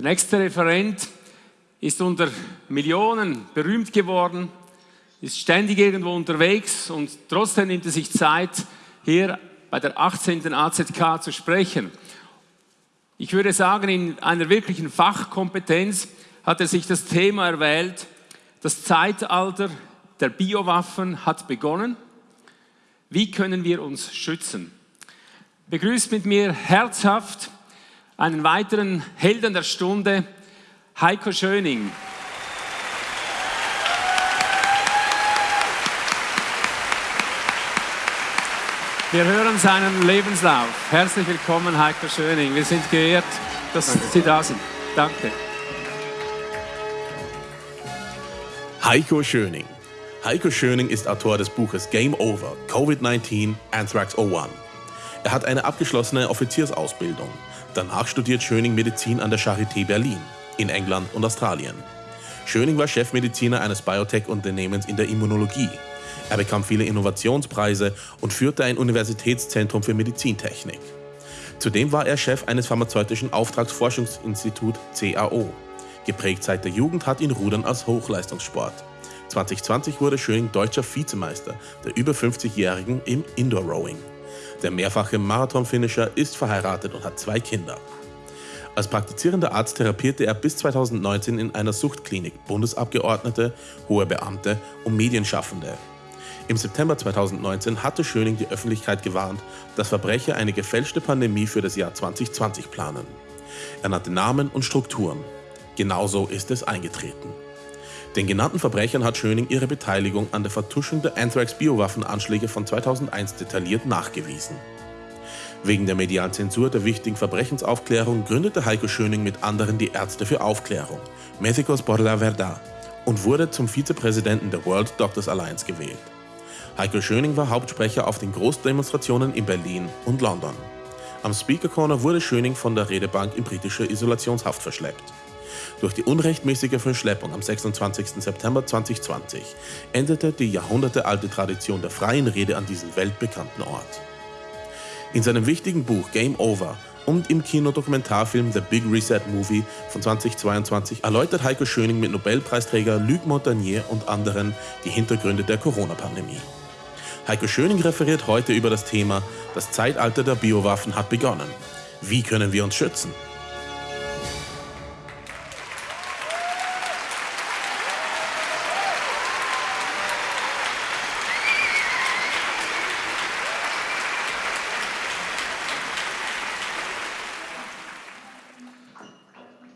Der nächste Referent ist unter Millionen berühmt geworden, ist ständig irgendwo unterwegs und trotzdem nimmt er sich Zeit, hier bei der 18. AZK zu sprechen. Ich würde sagen, in einer wirklichen Fachkompetenz hat er sich das Thema erwählt, das Zeitalter der Biowaffen hat begonnen. Wie können wir uns schützen? Begrüßt mit mir herzhaft einen weiteren Helden der Stunde, Heiko Schöning. Wir hören seinen Lebenslauf. Herzlich willkommen, Heiko Schöning. Wir sind geehrt, dass Danke. Sie da sind. Danke. Heiko Schöning. Heiko Schöning ist Autor des Buches Game Over, Covid-19, Anthrax 01. Er hat eine abgeschlossene Offiziersausbildung. Danach studiert Schöning Medizin an der Charité Berlin in England und Australien. Schöning war Chefmediziner eines Biotech-Unternehmens in der Immunologie. Er bekam viele Innovationspreise und führte ein Universitätszentrum für Medizintechnik. Zudem war er Chef eines pharmazeutischen Auftragsforschungsinstituts CAO. Geprägt seit der Jugend hat ihn Rudern als Hochleistungssport. 2020 wurde Schöning deutscher Vizemeister der über 50-Jährigen im Indoor-Rowing. Der mehrfache Marathon-Finisher ist verheiratet und hat zwei Kinder. Als praktizierender Arzt therapierte er bis 2019 in einer Suchtklinik Bundesabgeordnete, hohe Beamte und Medienschaffende. Im September 2019 hatte Schöning die Öffentlichkeit gewarnt, dass Verbrecher eine gefälschte Pandemie für das Jahr 2020 planen. Er nannte Namen und Strukturen. Genauso ist es eingetreten. Den genannten Verbrechern hat Schöning ihre Beteiligung an der Vertuschung der Anthrax-Biowaffenanschläge von 2001 detailliert nachgewiesen. Wegen der medialen Zensur der wichtigen Verbrechensaufklärung gründete Heiko Schöning mit anderen die Ärzte für Aufklärung, Médicos por la Verdad, und wurde zum Vizepräsidenten der World Doctors Alliance gewählt. Heiko Schöning war Hauptsprecher auf den Großdemonstrationen in Berlin und London. Am Speaker Corner wurde Schöning von der Redebank in britische Isolationshaft verschleppt. Durch die unrechtmäßige Verschleppung am 26. September 2020 endete die jahrhundertealte Tradition der freien Rede an diesem weltbekannten Ort. In seinem wichtigen Buch Game Over und im Kinodokumentarfilm The Big Reset Movie von 2022 erläutert Heiko Schöning mit Nobelpreisträger Luc Montagnier und anderen die Hintergründe der Corona-Pandemie. Heiko Schöning referiert heute über das Thema Das Zeitalter der Biowaffen hat begonnen. Wie können wir uns schützen?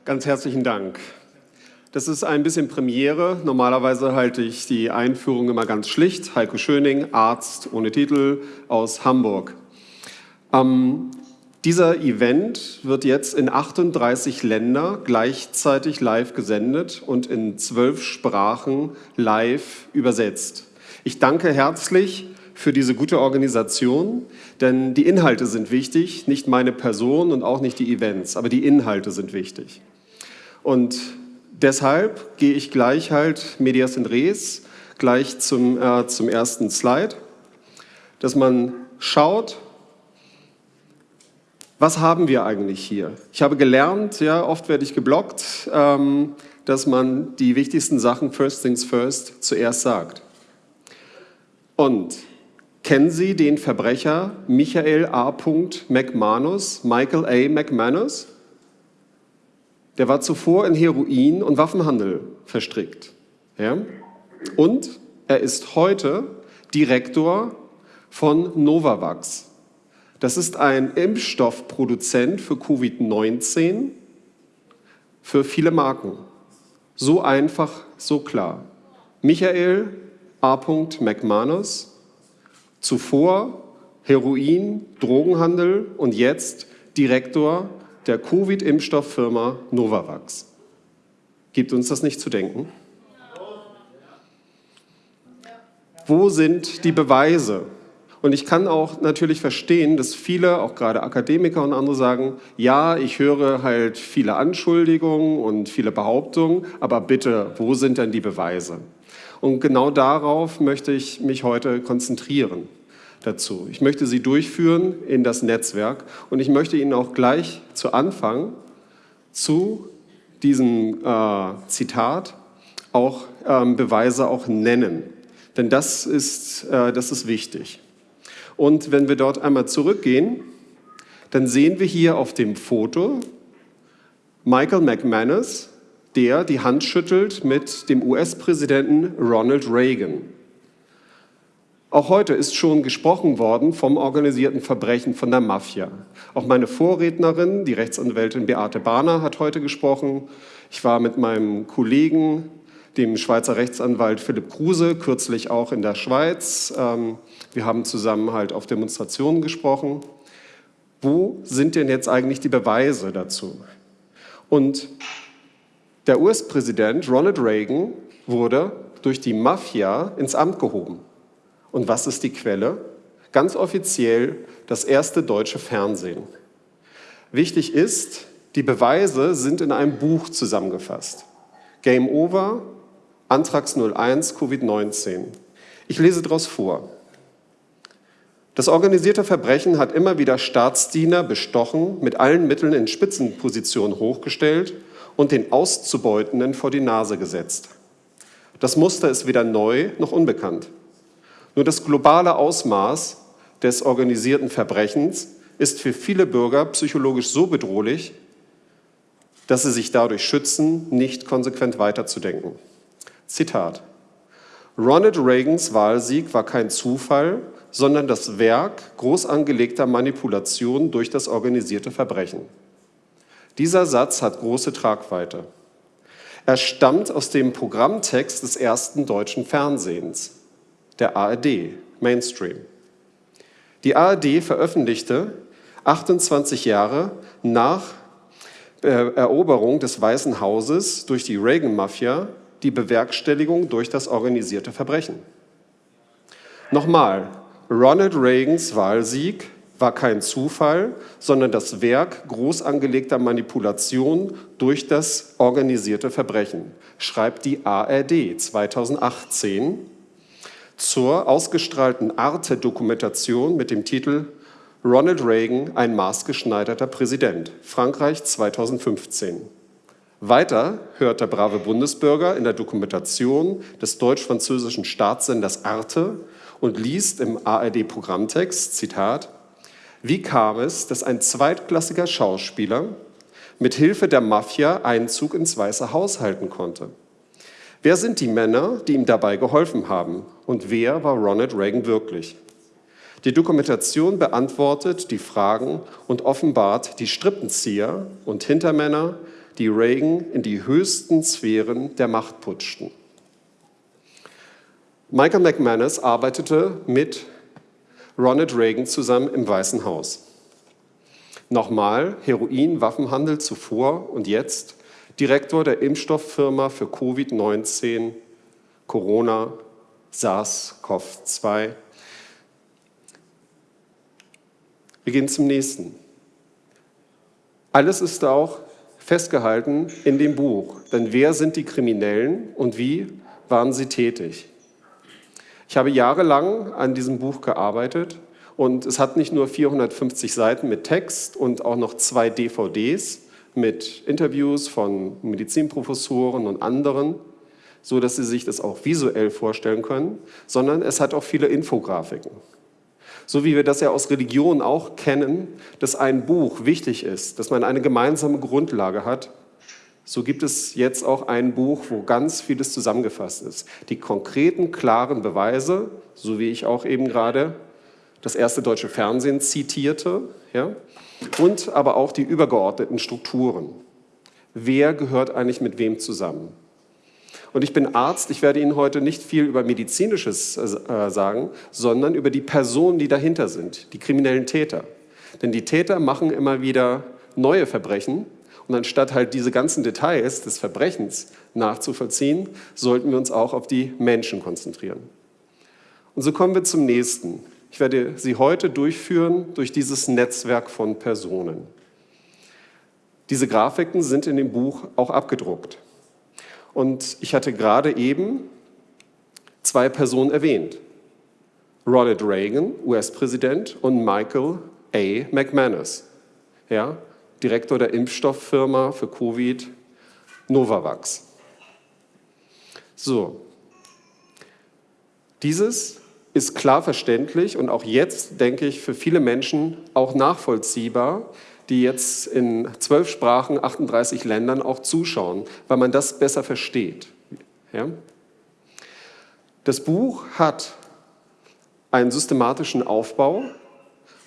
Ganz herzlichen Dank. Das ist ein bisschen Premiere. Normalerweise halte ich die Einführung immer ganz schlicht. Heiko Schöning, Arzt ohne Titel aus Hamburg. Ähm, dieser Event wird jetzt in 38 Länder gleichzeitig live gesendet und in zwölf Sprachen live übersetzt. Ich danke herzlich für diese gute Organisation, denn die Inhalte sind wichtig, nicht meine Person und auch nicht die Events, aber die Inhalte sind wichtig. Und deshalb gehe ich gleich halt medias in res, gleich zum, äh, zum ersten Slide, dass man schaut, was haben wir eigentlich hier? Ich habe gelernt, ja, oft werde ich geblockt, ähm, dass man die wichtigsten Sachen first things first zuerst sagt. Und kennen Sie den Verbrecher Michael A. McManus, Michael A. McManus? Der war zuvor in Heroin- und Waffenhandel verstrickt. Ja? Und er ist heute Direktor von Novavax. Das ist ein Impfstoffproduzent für Covid-19 für viele Marken. So einfach, so klar. Michael A. McManus, zuvor Heroin, Drogenhandel und jetzt Direktor der Covid-Impfstofffirma Novavax. Gibt uns das nicht zu denken? Wo sind die Beweise? Und ich kann auch natürlich verstehen, dass viele, auch gerade Akademiker und andere sagen, ja, ich höre halt viele Anschuldigungen und viele Behauptungen, aber bitte, wo sind denn die Beweise? Und genau darauf möchte ich mich heute konzentrieren dazu. Ich möchte Sie durchführen in das Netzwerk und ich möchte Ihnen auch gleich zu Anfang zu diesem äh, Zitat auch ähm, Beweise auch nennen. Denn das ist, äh, das ist wichtig. Und wenn wir dort einmal zurückgehen, dann sehen wir hier auf dem Foto Michael McManus, der die Hand schüttelt mit dem US-Präsidenten Ronald Reagan. Auch heute ist schon gesprochen worden vom organisierten Verbrechen, von der Mafia. Auch meine Vorrednerin, die Rechtsanwältin Beate Bahner, hat heute gesprochen. Ich war mit meinem Kollegen, dem Schweizer Rechtsanwalt Philipp Kruse, kürzlich auch in der Schweiz. Ähm, wir haben zusammen halt auf Demonstrationen gesprochen. Wo sind denn jetzt eigentlich die Beweise dazu? Und der US-Präsident Ronald Reagan wurde durch die Mafia ins Amt gehoben. Und was ist die Quelle? Ganz offiziell das erste deutsche Fernsehen. Wichtig ist, die Beweise sind in einem Buch zusammengefasst. Game Over, Antrax 01, Covid-19. Ich lese daraus vor. Das organisierte Verbrechen hat immer wieder Staatsdiener bestochen, mit allen Mitteln in Spitzenpositionen hochgestellt und den Auszubeutenden vor die Nase gesetzt. Das Muster ist weder neu noch unbekannt. Nur das globale Ausmaß des organisierten Verbrechens ist für viele Bürger psychologisch so bedrohlich, dass sie sich dadurch schützen, nicht konsequent weiterzudenken. Zitat. Ronald Reagans Wahlsieg war kein Zufall, sondern das Werk groß angelegter Manipulation durch das organisierte Verbrechen. Dieser Satz hat große Tragweite. Er stammt aus dem Programmtext des ersten deutschen Fernsehens, der ARD, Mainstream. Die ARD veröffentlichte 28 Jahre nach äh, Eroberung des Weißen Hauses durch die Reagan-Mafia die Bewerkstelligung durch das organisierte Verbrechen. Nochmal, Ronald Reagans Wahlsieg war kein Zufall, sondern das Werk groß angelegter Manipulation durch das organisierte Verbrechen, schreibt die ARD 2018 zur ausgestrahlten Arte-Dokumentation mit dem Titel Ronald Reagan, ein maßgeschneiderter Präsident, Frankreich 2015. Weiter hört der brave Bundesbürger in der Dokumentation des deutsch-französischen Staatssenders Arte und liest im ARD-Programmtext, Zitat, wie kam es, dass ein zweitklassiger Schauspieler mit Hilfe der Mafia Einzug ins Weiße Haus halten konnte? Wer sind die Männer, die ihm dabei geholfen haben? Und wer war Ronald Reagan wirklich? Die Dokumentation beantwortet die Fragen und offenbart die Strippenzieher und Hintermänner, die Reagan in die höchsten Sphären der Macht putschten. Michael McManus arbeitete mit Ronald Reagan zusammen im Weißen Haus. Nochmal Heroin, Waffenhandel zuvor und jetzt Direktor der Impfstofffirma für Covid-19, Corona, SARS-CoV-2. Wir gehen zum nächsten. Alles ist auch festgehalten in dem Buch. Denn wer sind die Kriminellen und wie waren sie tätig? Ich habe jahrelang an diesem Buch gearbeitet und es hat nicht nur 450 Seiten mit Text und auch noch zwei DVDs mit Interviews von Medizinprofessoren und anderen, so dass Sie sich das auch visuell vorstellen können, sondern es hat auch viele Infografiken. So wie wir das ja aus Religion auch kennen, dass ein Buch wichtig ist, dass man eine gemeinsame Grundlage hat, so gibt es jetzt auch ein Buch, wo ganz vieles zusammengefasst ist. Die konkreten, klaren Beweise, so wie ich auch eben gerade das erste deutsche Fernsehen zitierte, ja, und aber auch die übergeordneten Strukturen. Wer gehört eigentlich mit wem zusammen? Und ich bin Arzt, ich werde Ihnen heute nicht viel über medizinisches äh, sagen, sondern über die Personen, die dahinter sind, die kriminellen Täter. Denn die Täter machen immer wieder neue Verbrechen und anstatt halt diese ganzen Details des Verbrechens nachzuvollziehen, sollten wir uns auch auf die Menschen konzentrieren. Und so kommen wir zum nächsten. Ich werde Sie heute durchführen durch dieses Netzwerk von Personen. Diese Grafiken sind in dem Buch auch abgedruckt. Und ich hatte gerade eben zwei Personen erwähnt. Ronald Reagan, US-Präsident, und Michael A. McManus, ja, Direktor der Impfstofffirma für Covid Novavax. So, dieses ist klar verständlich und auch jetzt, denke ich, für viele Menschen auch nachvollziehbar, die jetzt in zwölf Sprachen, 38 Ländern auch zuschauen, weil man das besser versteht. Ja? Das Buch hat einen systematischen Aufbau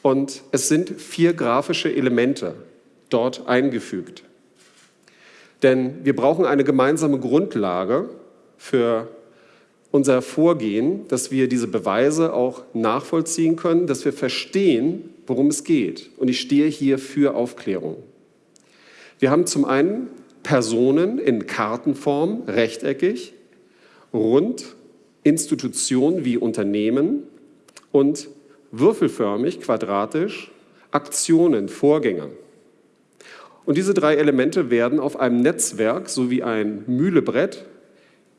und es sind vier grafische Elemente dort eingefügt. Denn wir brauchen eine gemeinsame Grundlage für unser Vorgehen, dass wir diese Beweise auch nachvollziehen können, dass wir verstehen, worum es geht. Und ich stehe hier für Aufklärung. Wir haben zum einen Personen in Kartenform, rechteckig, rund, Institutionen wie Unternehmen und würfelförmig, quadratisch, Aktionen, Vorgänge. Und diese drei Elemente werden auf einem Netzwerk sowie ein Mühlebrett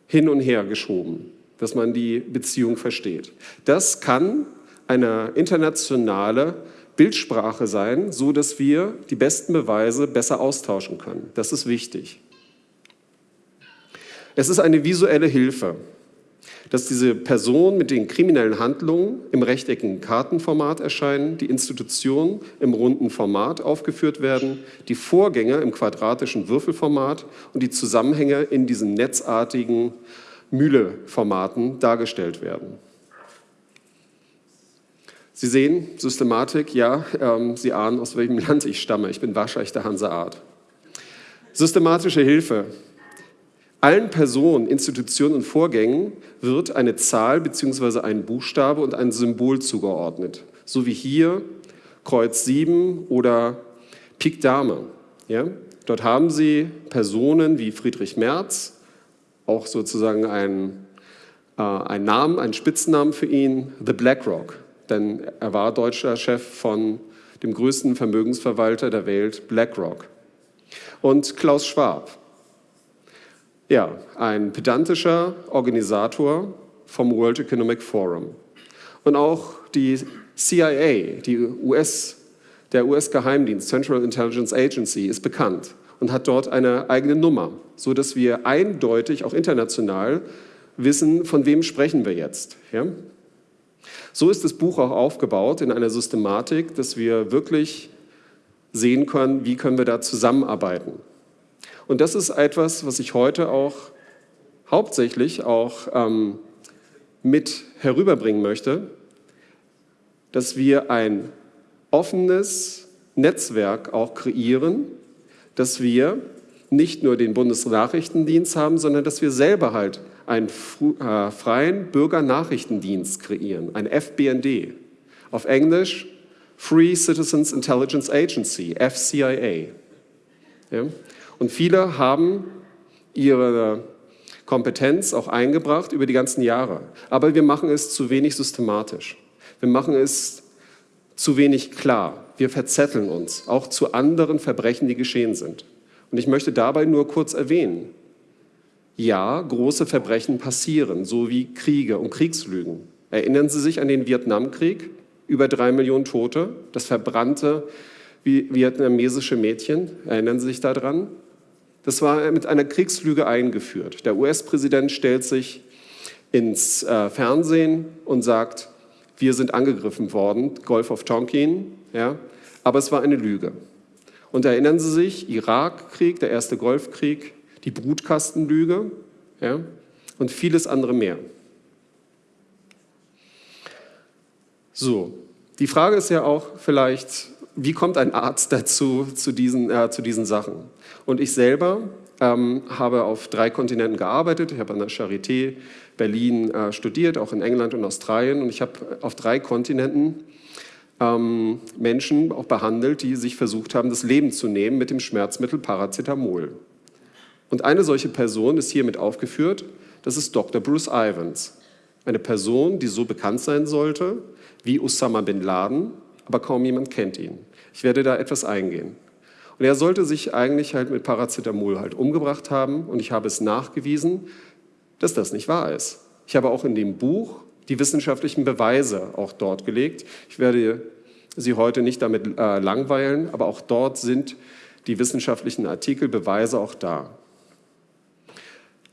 hin und her geschoben dass man die Beziehung versteht. Das kann eine internationale Bildsprache sein, so dass wir die besten Beweise besser austauschen können. Das ist wichtig. Es ist eine visuelle Hilfe, dass diese Personen mit den kriminellen Handlungen im rechteckigen Kartenformat erscheinen, die Institutionen im runden Format aufgeführt werden, die Vorgänge im quadratischen Würfelformat und die Zusammenhänge in diesen netzartigen Mühle-Formaten dargestellt werden. Sie sehen, Systematik, ja, ähm, Sie ahnen, aus welchem Land ich stamme. Ich bin waschechter Hanseart. Systematische Hilfe. Allen Personen, Institutionen und Vorgängen wird eine Zahl bzw. ein Buchstabe und ein Symbol zugeordnet. So wie hier Kreuz 7 oder Pik Dame. Ja? Dort haben Sie Personen wie Friedrich Merz, auch sozusagen ein, äh, ein Namen, ein Spitznamen für ihn, The BlackRock. Denn er war deutscher Chef von dem größten Vermögensverwalter der Welt, BlackRock. Und Klaus Schwab. Ja, ein pedantischer Organisator vom World Economic Forum. Und auch die CIA, die US, der US-Geheimdienst, Central Intelligence Agency, ist bekannt und hat dort eine eigene Nummer, so dass wir eindeutig auch international wissen, von wem sprechen wir jetzt. Ja? So ist das Buch auch aufgebaut in einer Systematik, dass wir wirklich sehen können, wie können wir da zusammenarbeiten. Und das ist etwas, was ich heute auch hauptsächlich auch ähm, mit herüberbringen möchte, dass wir ein offenes Netzwerk auch kreieren, dass wir nicht nur den Bundesnachrichtendienst haben, sondern dass wir selber halt einen äh, freien Bürgernachrichtendienst kreieren, ein FBND. Auf Englisch Free Citizens Intelligence Agency, FCIA. Ja? Und viele haben ihre Kompetenz auch eingebracht über die ganzen Jahre. Aber wir machen es zu wenig systematisch. Wir machen es zu wenig klar. Wir verzetteln uns, auch zu anderen Verbrechen, die geschehen sind. Und ich möchte dabei nur kurz erwähnen, ja, große Verbrechen passieren, so wie Kriege und Kriegslügen. Erinnern Sie sich an den Vietnamkrieg? Über drei Millionen Tote, das verbrannte vietnamesische Mädchen. Erinnern Sie sich daran? Das war mit einer Kriegslüge eingeführt. Der US-Präsident stellt sich ins äh, Fernsehen und sagt, wir sind angegriffen worden, Golf of Tonkin, ja, aber es war eine Lüge. Und erinnern Sie sich, Irakkrieg, der erste Golfkrieg, die Brutkastenlüge ja, und vieles andere mehr. So, die Frage ist ja auch vielleicht, wie kommt ein Arzt dazu, zu diesen, äh, zu diesen Sachen? Und ich selber ähm, habe auf drei Kontinenten gearbeitet. Ich habe an der Charité Berlin äh, studiert, auch in England und Australien. Und ich habe auf drei Kontinenten ähm, Menschen auch behandelt, die sich versucht haben, das Leben zu nehmen mit dem Schmerzmittel Paracetamol. Und eine solche Person ist hiermit aufgeführt. Das ist Dr. Bruce Ivans. Eine Person, die so bekannt sein sollte wie Osama bin Laden, aber kaum jemand kennt ihn. Ich werde da etwas eingehen. Und er sollte sich eigentlich halt mit Paracetamol halt umgebracht haben und ich habe es nachgewiesen, dass das nicht wahr ist. Ich habe auch in dem Buch die wissenschaftlichen Beweise auch dort gelegt. Ich werde Sie heute nicht damit äh, langweilen, aber auch dort sind die wissenschaftlichen Artikel, Beweise auch da.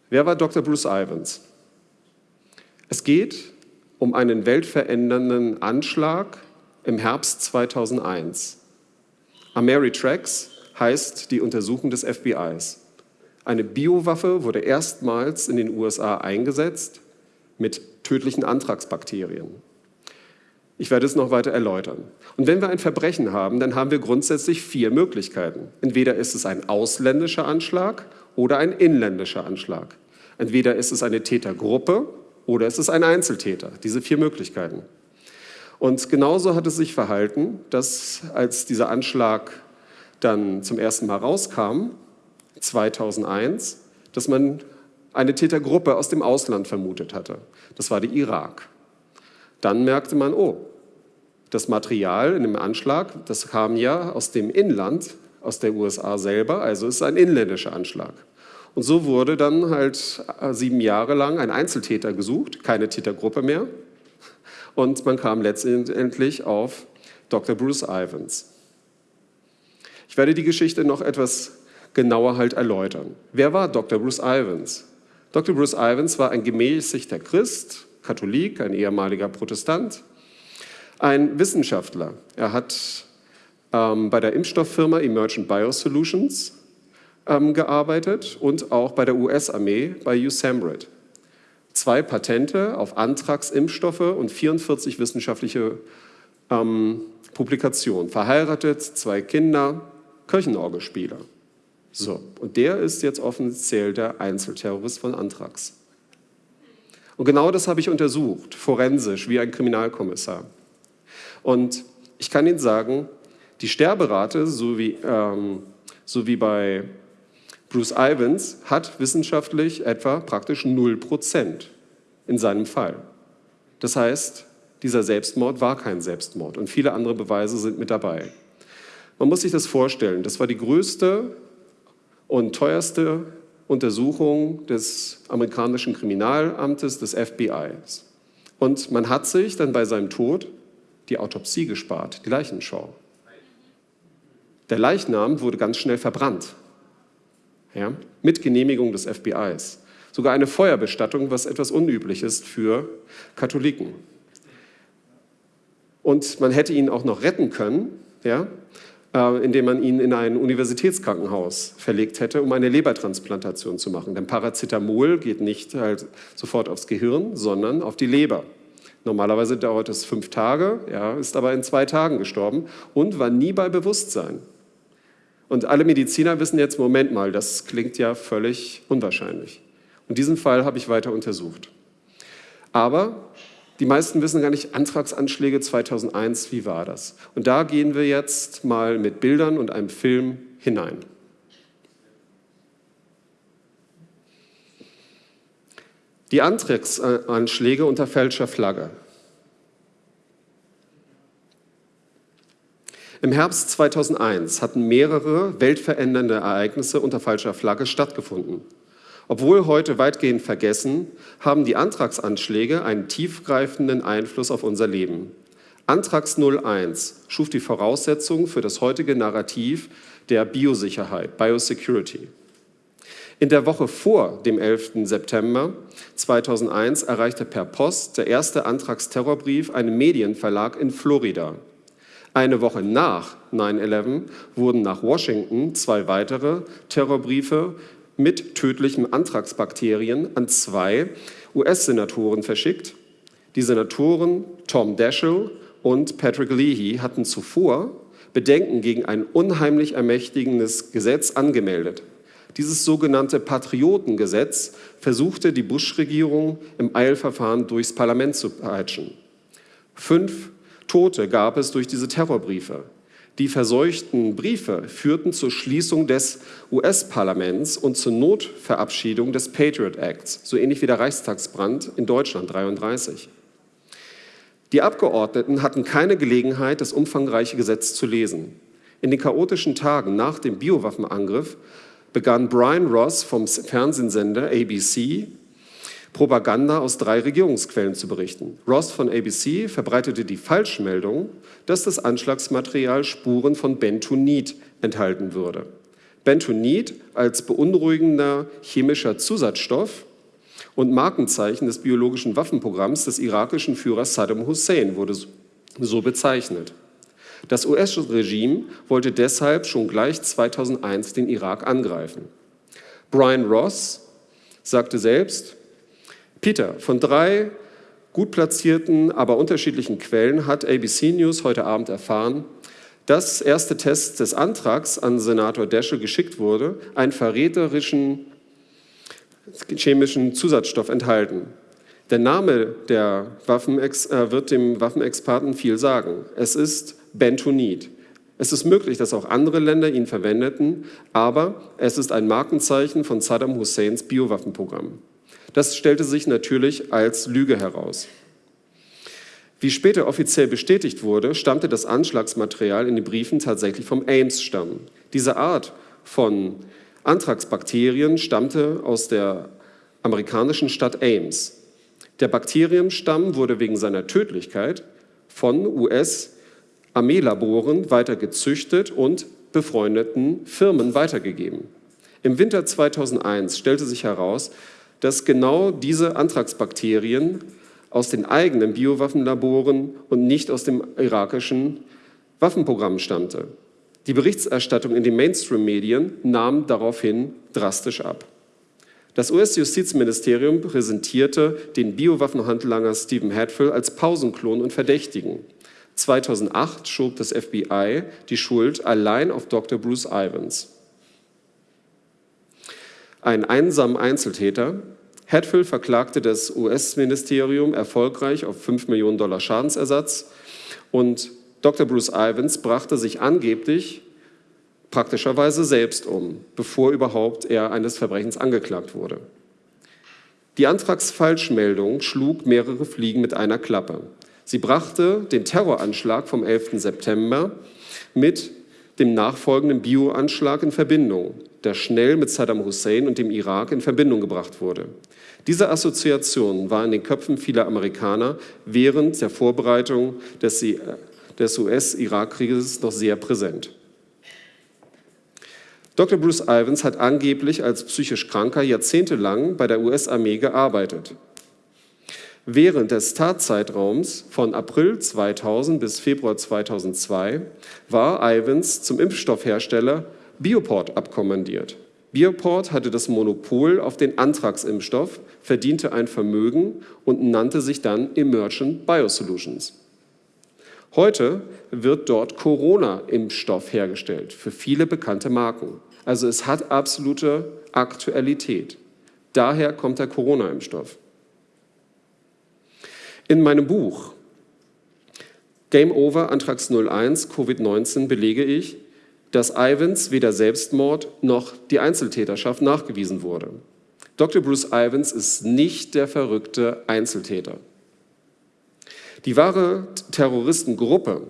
Wer war Dr. Bruce Ivans? Es geht um einen weltverändernden Anschlag im Herbst 2001. Ameritrax heißt die Untersuchung des FBIs. Eine Biowaffe wurde erstmals in den USA eingesetzt mit tödlichen Antragsbakterien. Ich werde es noch weiter erläutern. Und wenn wir ein Verbrechen haben, dann haben wir grundsätzlich vier Möglichkeiten. Entweder ist es ein ausländischer Anschlag oder ein inländischer Anschlag. Entweder ist es eine Tätergruppe oder ist es ein Einzeltäter. Diese vier Möglichkeiten. Und genauso hat es sich verhalten, dass als dieser Anschlag dann zum ersten Mal rauskam, 2001, dass man eine Tätergruppe aus dem Ausland vermutet hatte. Das war der Irak. Dann merkte man, oh, das Material in dem Anschlag, das kam ja aus dem Inland, aus der USA selber, also ist ein inländischer Anschlag. Und so wurde dann halt äh, sieben Jahre lang ein Einzeltäter gesucht, keine Tätergruppe mehr. Und man kam letztendlich auf Dr. Bruce Ivans. Ich werde die Geschichte noch etwas genauer halt erläutern. Wer war Dr. Bruce Ivans? Dr. Bruce Ivans war ein gemäßigter Christ, Katholik, ein ehemaliger Protestant, ein Wissenschaftler. Er hat ähm, bei der Impfstofffirma Emergent Biosolutions ähm, gearbeitet und auch bei der US-Armee bei USAMRIID. Zwei Patente auf Antragsimpfstoffe und 44 wissenschaftliche ähm, Publikationen. Verheiratet, zwei Kinder, Kirchenorgelspieler. So, und der ist jetzt offiziell der Einzelterrorist von Anthrax. Und genau das habe ich untersucht, forensisch, wie ein Kriminalkommissar. Und ich kann Ihnen sagen, die Sterberate, so wie, ähm, so wie bei Bruce Ivans, hat wissenschaftlich etwa praktisch 0% in seinem Fall. Das heißt, dieser Selbstmord war kein Selbstmord und viele andere Beweise sind mit dabei. Man muss sich das vorstellen, das war die größte und teuerste Untersuchung des amerikanischen Kriminalamtes, des FBIs. Und man hat sich dann bei seinem Tod die Autopsie gespart, die Leichenschau. Der Leichnam wurde ganz schnell verbrannt, ja, mit Genehmigung des FBIs. Sogar eine Feuerbestattung, was etwas unüblich ist für Katholiken. Und man hätte ihn auch noch retten können, ja, äh, indem man ihn in ein Universitätskrankenhaus verlegt hätte, um eine Lebertransplantation zu machen. Denn Paracetamol geht nicht halt sofort aufs Gehirn, sondern auf die Leber. Normalerweise dauert es fünf Tage, ja, ist aber in zwei Tagen gestorben und war nie bei Bewusstsein. Und alle Mediziner wissen jetzt, Moment mal, das klingt ja völlig unwahrscheinlich. Und diesen Fall habe ich weiter untersucht. Aber die meisten wissen gar nicht, Antragsanschläge 2001, wie war das? Und da gehen wir jetzt mal mit Bildern und einem Film hinein. Die Antragsanschläge unter falscher Flagge. Im Herbst 2001 hatten mehrere weltverändernde Ereignisse unter falscher Flagge stattgefunden. Obwohl heute weitgehend vergessen, haben die Antragsanschläge einen tiefgreifenden Einfluss auf unser Leben. Antrags 01 schuf die Voraussetzungen für das heutige Narrativ der Biosicherheit, Biosecurity. In der Woche vor dem 11. September 2001 erreichte per Post der erste Antragsterrorbrief einen Medienverlag in Florida. Eine Woche nach 9-11 wurden nach Washington zwei weitere Terrorbriefe mit tödlichen Antragsbakterien an zwei US-Senatoren verschickt. Die Senatoren Tom Daschle und Patrick Leahy hatten zuvor Bedenken gegen ein unheimlich ermächtigendes Gesetz angemeldet. Dieses sogenannte Patriotengesetz versuchte die Bush-Regierung im Eilverfahren durchs Parlament zu peitschen. Fünf Tote gab es durch diese Terrorbriefe. Die verseuchten Briefe führten zur Schließung des US-Parlaments und zur Notverabschiedung des Patriot Acts, so ähnlich wie der Reichstagsbrand in Deutschland 33. Die Abgeordneten hatten keine Gelegenheit, das umfangreiche Gesetz zu lesen. In den chaotischen Tagen nach dem Biowaffenangriff begann Brian Ross vom Fernsehsender ABC Propaganda aus drei Regierungsquellen zu berichten. Ross von ABC verbreitete die Falschmeldung, dass das Anschlagsmaterial Spuren von Bentonit enthalten würde. Bentonit als beunruhigender chemischer Zusatzstoff und Markenzeichen des biologischen Waffenprogramms des irakischen Führers Saddam Hussein wurde so bezeichnet. Das US-Regime wollte deshalb schon gleich 2001 den Irak angreifen. Brian Ross sagte selbst, Peter, von drei gut platzierten, aber unterschiedlichen Quellen hat ABC News heute Abend erfahren, dass erste Tests des Antrags an Senator Daschle geschickt wurde, einen verräterischen chemischen Zusatzstoff enthalten. Der Name der Waffenex äh, wird dem Waffenexperten viel sagen. Es ist Bentonit. Es ist möglich, dass auch andere Länder ihn verwendeten, aber es ist ein Markenzeichen von Saddam Husseins Biowaffenprogramm. Das stellte sich natürlich als Lüge heraus. Wie später offiziell bestätigt wurde, stammte das Anschlagsmaterial in den Briefen tatsächlich vom Ames-Stamm. Diese Art von Anthraxbakterien stammte aus der amerikanischen Stadt Ames. Der Bakterienstamm wurde wegen seiner Tödlichkeit von US-Armeelaboren weiter gezüchtet und befreundeten Firmen weitergegeben. Im Winter 2001 stellte sich heraus, dass genau diese Anthraxbakterien aus den eigenen Biowaffenlaboren und nicht aus dem irakischen Waffenprogramm stammte. Die Berichterstattung in den Mainstream-Medien nahm daraufhin drastisch ab. Das US-Justizministerium präsentierte den Biowaffenhandlanger Stephen Hatfill als Pausenklon und Verdächtigen. 2008 schob das FBI die Schuld allein auf Dr. Bruce Ivans. Ein einsamer Einzeltäter, Hatfill verklagte das US-Ministerium erfolgreich auf 5 Millionen Dollar Schadensersatz und Dr. Bruce Ivans brachte sich angeblich praktischerweise selbst um, bevor überhaupt er eines Verbrechens angeklagt wurde. Die Antragsfalschmeldung schlug mehrere Fliegen mit einer Klappe. Sie brachte den Terroranschlag vom 11. September mit dem nachfolgenden Bioanschlag in Verbindung, der schnell mit Saddam Hussein und dem Irak in Verbindung gebracht wurde. Diese Assoziation war in den Köpfen vieler Amerikaner während der Vorbereitung des, des US-Irak-Krieges noch sehr präsent. Dr. Bruce Ivans hat angeblich als psychisch Kranker jahrzehntelang bei der US-Armee gearbeitet. Während des Tatzeitraums von April 2000 bis Februar 2002 war Ivans zum Impfstoffhersteller Bioport abkommandiert. Bioport hatte das Monopol auf den Antragsimpfstoff, verdiente ein Vermögen und nannte sich dann Emergent Biosolutions. Heute wird dort Corona-Impfstoff hergestellt für viele bekannte Marken. Also es hat absolute Aktualität. Daher kommt der Corona-Impfstoff. In meinem Buch Game Over Antrags 01 Covid-19 belege ich, dass Ivans weder Selbstmord noch die Einzeltäterschaft nachgewiesen wurde. Dr. Bruce Ivans ist nicht der verrückte Einzeltäter. Die wahre Terroristengruppe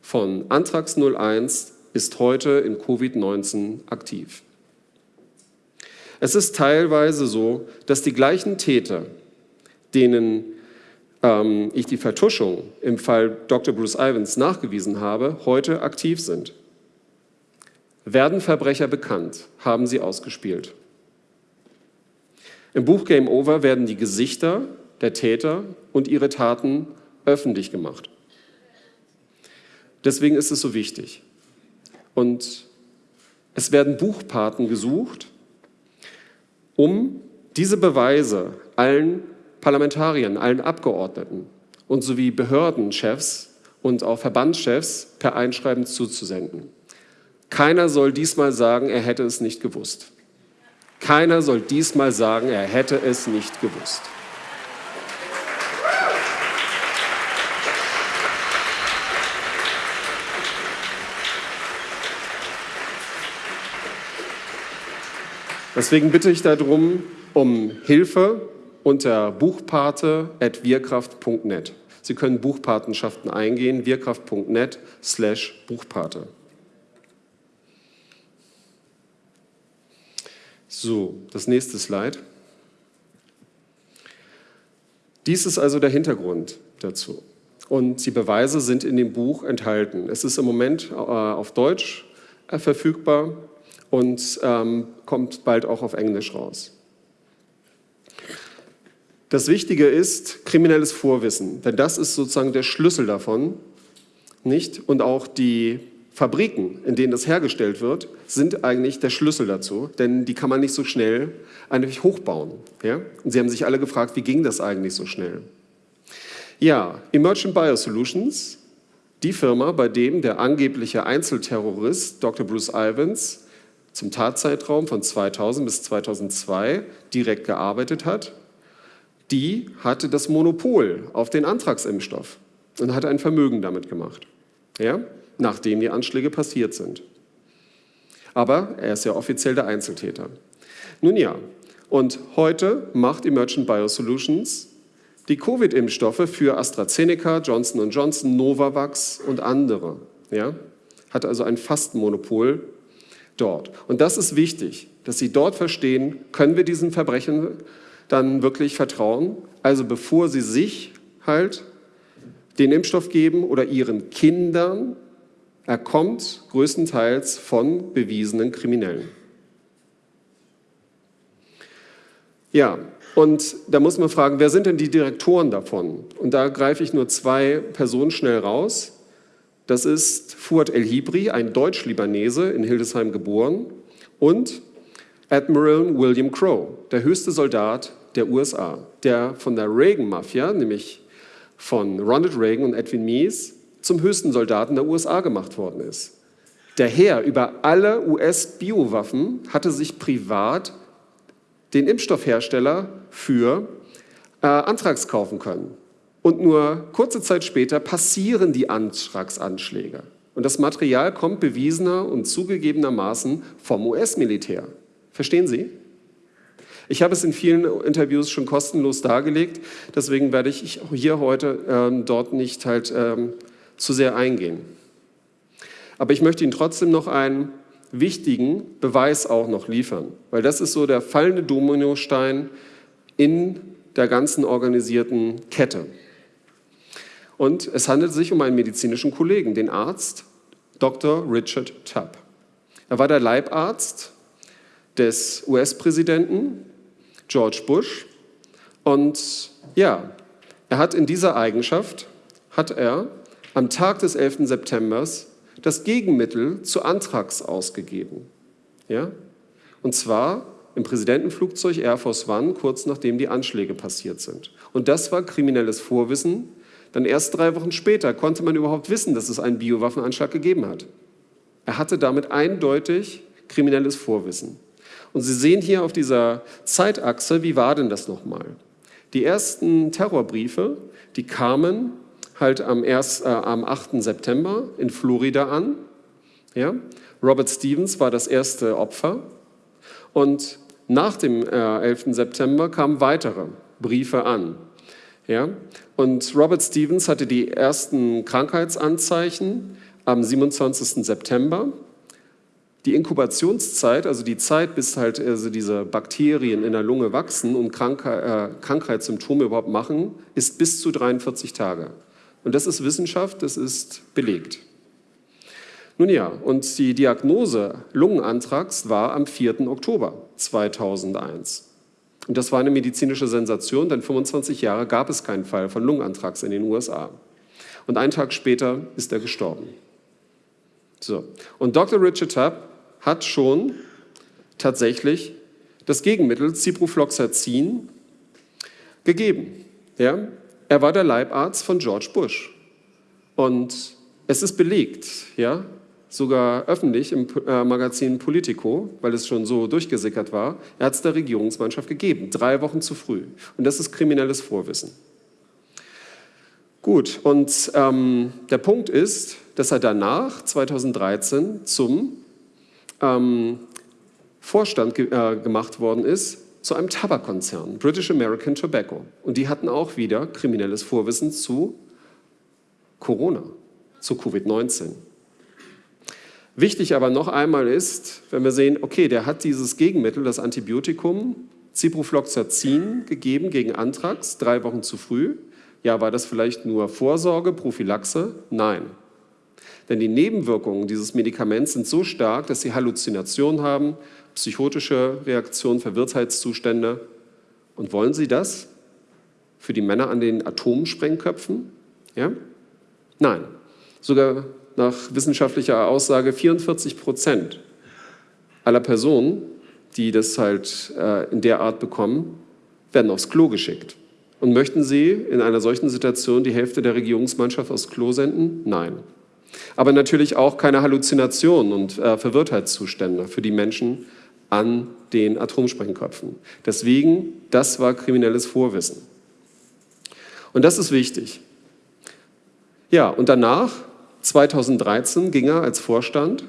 von Antrags 01 ist heute in Covid-19 aktiv. Es ist teilweise so, dass die gleichen Täter, denen ähm, ich die Vertuschung im Fall Dr. Bruce Ivans nachgewiesen habe, heute aktiv sind. Werden Verbrecher bekannt, haben sie ausgespielt. Im Buch Game Over werden die Gesichter der Täter und ihre Taten öffentlich gemacht. Deswegen ist es so wichtig. Und es werden Buchpaten gesucht, um diese Beweise allen Parlamentariern, allen Abgeordneten und sowie Behördenchefs und auch Verbandschefs per Einschreiben zuzusenden. Keiner soll diesmal sagen, er hätte es nicht gewusst. Keiner soll diesmal sagen, er hätte es nicht gewusst. Deswegen bitte ich darum um Hilfe unter buchpate.wirkraft.net. Sie können Buchpatenschaften eingehen, wirkraft.net slash Buchpate. So, das nächste Slide. Dies ist also der Hintergrund dazu. Und die Beweise sind in dem Buch enthalten. Es ist im Moment äh, auf Deutsch äh, verfügbar und ähm, kommt bald auch auf Englisch raus. Das Wichtige ist kriminelles Vorwissen, denn das ist sozusagen der Schlüssel davon, nicht? Und auch die Fabriken, in denen das hergestellt wird, sind eigentlich der Schlüssel dazu, denn die kann man nicht so schnell eigentlich hochbauen. Ja? Und Sie haben sich alle gefragt, wie ging das eigentlich so schnell? Ja, Emergent Biosolutions, die Firma, bei dem der angebliche Einzelterrorist Dr. Bruce Ivans zum Tatzeitraum von 2000 bis 2002 direkt gearbeitet hat, die hatte das Monopol auf den Antragsimpfstoff und hatte ein Vermögen damit gemacht, ja, nachdem die Anschläge passiert sind. Aber er ist ja offiziell der Einzeltäter. Nun ja, und heute macht Emergent Biosolutions die Covid-Impfstoffe für AstraZeneca, Johnson Johnson, Novavax und andere. Ja? Hat also ein Fastmonopol dort. Und das ist wichtig, dass Sie dort verstehen, können wir diesen Verbrechen dann wirklich vertrauen? Also bevor Sie sich halt den Impfstoff geben oder Ihren Kindern, er kommt größtenteils von bewiesenen Kriminellen. Ja, und da muss man fragen, wer sind denn die Direktoren davon? Und da greife ich nur zwei Personen schnell raus. Das ist Fuad El-Hibri, ein Deutsch-Libanese, in Hildesheim geboren, und Admiral William Crowe, der höchste Soldat der USA, der von der Reagan-Mafia, nämlich von Ronald Reagan und Edwin Meese, zum höchsten Soldaten der USA gemacht worden ist. Der Herr über alle US-Biowaffen hatte sich privat den Impfstoffhersteller für äh, Antrags kaufen können. Und nur kurze Zeit später passieren die Antragsanschläge. Und das Material kommt bewiesener und zugegebenermaßen vom US-Militär. Verstehen Sie? Ich habe es in vielen Interviews schon kostenlos dargelegt, deswegen werde ich hier heute ähm, dort nicht halt ähm, zu sehr eingehen. Aber ich möchte Ihnen trotzdem noch einen wichtigen Beweis auch noch liefern, weil das ist so der fallende Dominostein in der ganzen organisierten Kette. Und es handelt sich um einen medizinischen Kollegen, den Arzt Dr. Richard Tubb. Er war der Leibarzt des US-Präsidenten George Bush und ja, er hat in dieser Eigenschaft, hat er am Tag des 11. September das Gegenmittel zu Antrax ausgegeben. Ja? Und zwar im Präsidentenflugzeug Air Force One, kurz nachdem die Anschläge passiert sind. Und das war kriminelles Vorwissen. Dann erst drei Wochen später konnte man überhaupt wissen, dass es einen Biowaffenanschlag gegeben hat. Er hatte damit eindeutig kriminelles Vorwissen. Und Sie sehen hier auf dieser Zeitachse, wie war denn das nochmal? Die ersten Terrorbriefe, die kamen halt am, 1, äh, am 8. September in Florida an. Ja? Robert Stevens war das erste Opfer. Und nach dem äh, 11. September kamen weitere Briefe an. Ja? Und Robert Stevens hatte die ersten Krankheitsanzeichen am 27. September. Die Inkubationszeit, also die Zeit, bis halt also diese Bakterien in der Lunge wachsen und Krankheit, äh, Krankheitssymptome überhaupt machen, ist bis zu 43 Tage. Und das ist Wissenschaft, das ist belegt. Nun ja, und die Diagnose Lungenantrags war am 4. Oktober 2001. Und das war eine medizinische Sensation, denn 25 Jahre gab es keinen Fall von Lungenantrags in den USA. Und einen Tag später ist er gestorben. So. Und Dr. Richard Tubb hat schon tatsächlich das Gegenmittel Ciprofloxacin gegeben. Ja? Er war der Leibarzt von George Bush. Und es ist belegt, ja, sogar öffentlich im äh, Magazin Politico, weil es schon so durchgesickert war, er hat es der Regierungsmannschaft gegeben, drei Wochen zu früh. Und das ist kriminelles Vorwissen. Gut, und ähm, der Punkt ist, dass er danach, 2013, zum ähm, Vorstand ge äh, gemacht worden ist zu einem Tabakkonzern, British American Tobacco. Und die hatten auch wieder kriminelles Vorwissen zu Corona, zu Covid-19. Wichtig aber noch einmal ist, wenn wir sehen, okay, der hat dieses Gegenmittel, das Antibiotikum Ciprofloxacin gegeben gegen Anthrax, drei Wochen zu früh. Ja, war das vielleicht nur Vorsorge, Prophylaxe? Nein. Denn die Nebenwirkungen dieses Medikaments sind so stark, dass sie Halluzinationen haben, psychotische Reaktionen, Verwirrtheitszustände. Und wollen Sie das für die Männer an den Atomsprengköpfen? Ja? Nein. Sogar nach wissenschaftlicher Aussage 44 Prozent aller Personen, die das halt äh, in der Art bekommen, werden aufs Klo geschickt. Und möchten Sie in einer solchen Situation die Hälfte der Regierungsmannschaft aufs Klo senden? Nein. Aber natürlich auch keine Halluzinationen und äh, Verwirrtheitszustände für die Menschen an den Atomsprengköpfen. Deswegen, das war kriminelles Vorwissen. Und das ist wichtig. Ja, und danach, 2013, ging er als Vorstand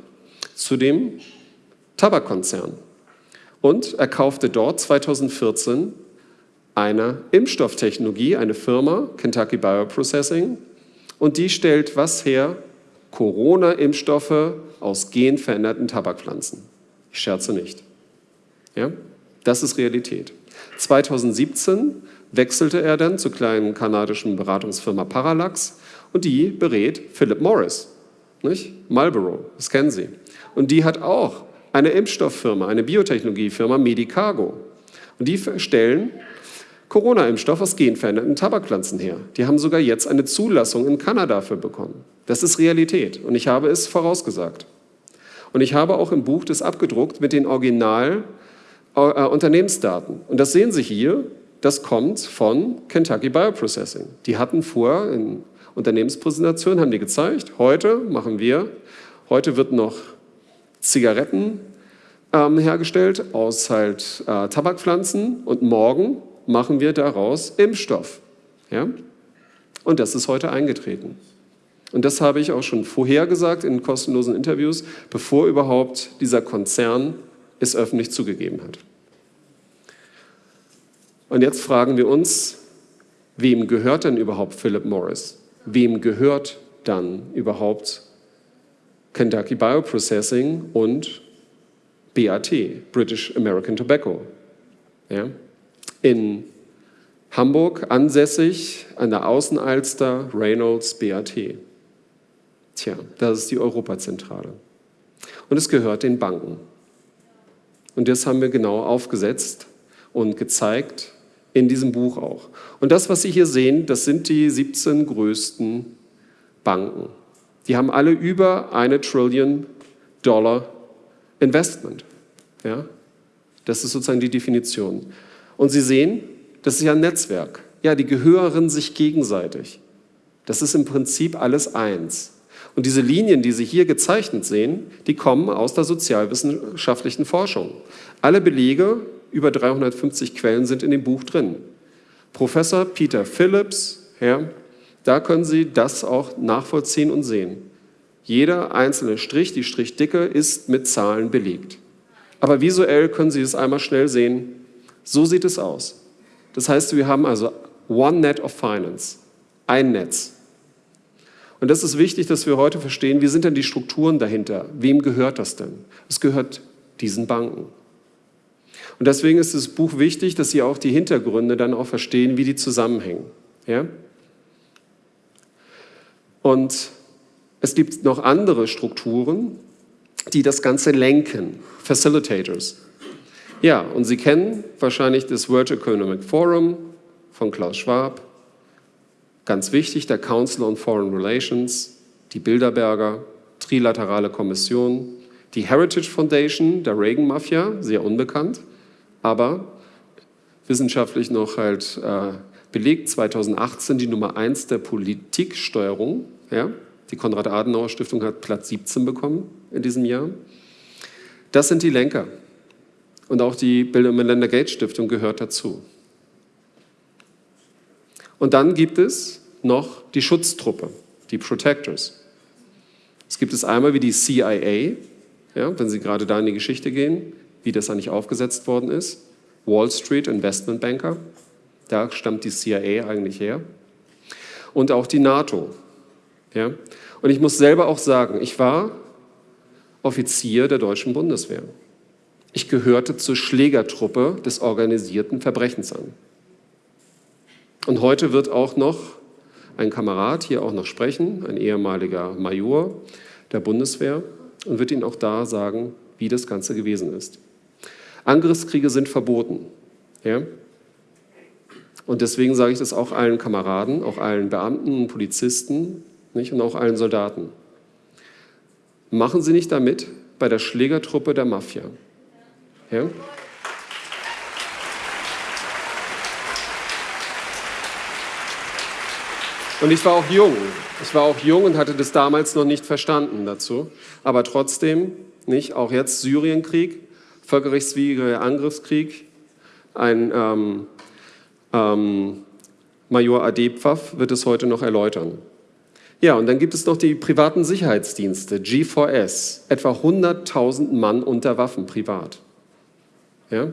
zu dem Tabakkonzern. Und er kaufte dort 2014 eine Impfstofftechnologie, eine Firma, Kentucky Bioprocessing, und die stellt was her? Corona-Impfstoffe aus genveränderten Tabakpflanzen. Ich scherze nicht. Ja? Das ist Realität. 2017 wechselte er dann zur kleinen kanadischen Beratungsfirma Parallax und die berät Philip Morris, nicht? Marlboro, das kennen Sie. Und die hat auch eine Impfstofffirma, eine Biotechnologiefirma Medicago. Und die stellen Corona-Impfstoff aus genveränderten Tabakpflanzen her. Die haben sogar jetzt eine Zulassung in Kanada für bekommen. Das ist Realität und ich habe es vorausgesagt. Und ich habe auch im Buch das abgedruckt mit den Original Unternehmensdaten. Und das sehen Sie hier, das kommt von Kentucky Bioprocessing. Die hatten vor, in Unternehmenspräsentationen haben die gezeigt, heute machen wir, heute wird noch Zigaretten ähm, hergestellt aus halt äh, Tabakpflanzen und morgen machen wir daraus Impfstoff. Ja? Und das ist heute eingetreten. Und das habe ich auch schon vorher gesagt in kostenlosen Interviews, bevor überhaupt dieser Konzern es öffentlich zugegeben hat. Und jetzt fragen wir uns, wem gehört denn überhaupt Philip Morris? Wem gehört dann überhaupt Kentucky Bioprocessing und BAT, British American Tobacco? Ja? In Hamburg ansässig an der Außenalster Reynolds BAT. Tja, das ist die Europazentrale. Und es gehört den Banken. Und das haben wir genau aufgesetzt und gezeigt in diesem Buch auch. Und das, was Sie hier sehen, das sind die 17 größten Banken. Die haben alle über eine Trillion Dollar Investment. Ja? Das ist sozusagen die Definition. Und Sie sehen, das ist ja ein Netzwerk. Ja, die gehören sich gegenseitig. Das ist im Prinzip alles eins. Und diese Linien, die Sie hier gezeichnet sehen, die kommen aus der sozialwissenschaftlichen Forschung. Alle Belege, über 350 Quellen sind in dem Buch drin. Professor Peter Phillips, ja, da können Sie das auch nachvollziehen und sehen. Jeder einzelne Strich, die Strichdicke, ist mit Zahlen belegt. Aber visuell können Sie es einmal schnell sehen. So sieht es aus. Das heißt, wir haben also One Net of Finance, ein Netz. Und das ist wichtig, dass wir heute verstehen, wie sind denn die Strukturen dahinter? Wem gehört das denn? Es gehört diesen Banken. Und deswegen ist das Buch wichtig, dass Sie auch die Hintergründe dann auch verstehen, wie die zusammenhängen. Ja? Und es gibt noch andere Strukturen, die das Ganze lenken, Facilitators. Ja, und Sie kennen wahrscheinlich das World Economic Forum von Klaus Schwab, Ganz wichtig, der Council on Foreign Relations, die Bilderberger, Trilaterale Kommission, die Heritage Foundation der Reagan-Mafia, sehr unbekannt, aber wissenschaftlich noch halt äh, belegt, 2018 die Nummer 1 der Politiksteuerung. Ja? Die Konrad-Adenauer-Stiftung hat Platz 17 bekommen in diesem Jahr. Das sind die Lenker. Und auch die Bill und Melinda Gates Stiftung gehört dazu. Und dann gibt es noch die Schutztruppe, die Protectors. Es gibt es einmal wie die CIA, ja, wenn Sie gerade da in die Geschichte gehen, wie das eigentlich aufgesetzt worden ist. Wall Street Investment Banker, da stammt die CIA eigentlich her. Und auch die NATO. Ja. Und ich muss selber auch sagen, ich war Offizier der deutschen Bundeswehr. Ich gehörte zur Schlägertruppe des organisierten Verbrechens an. Und heute wird auch noch ein Kamerad hier auch noch sprechen, ein ehemaliger Major der Bundeswehr, und wird Ihnen auch da sagen, wie das Ganze gewesen ist. Angriffskriege sind verboten. Ja? Und deswegen sage ich das auch allen Kameraden, auch allen Beamten und Polizisten nicht? und auch allen Soldaten. Machen Sie nicht damit bei der Schlägertruppe der Mafia. Ja? Und ich war auch jung. Ich war auch jung und hatte das damals noch nicht verstanden dazu. Aber trotzdem, nicht, auch jetzt Syrienkrieg, völkerrechtswidriger Angriffskrieg, ein ähm, ähm, Major Adepfav wird es heute noch erläutern. Ja, und dann gibt es noch die privaten Sicherheitsdienste, G4S, etwa 100.000 Mann unter Waffen privat. Ja?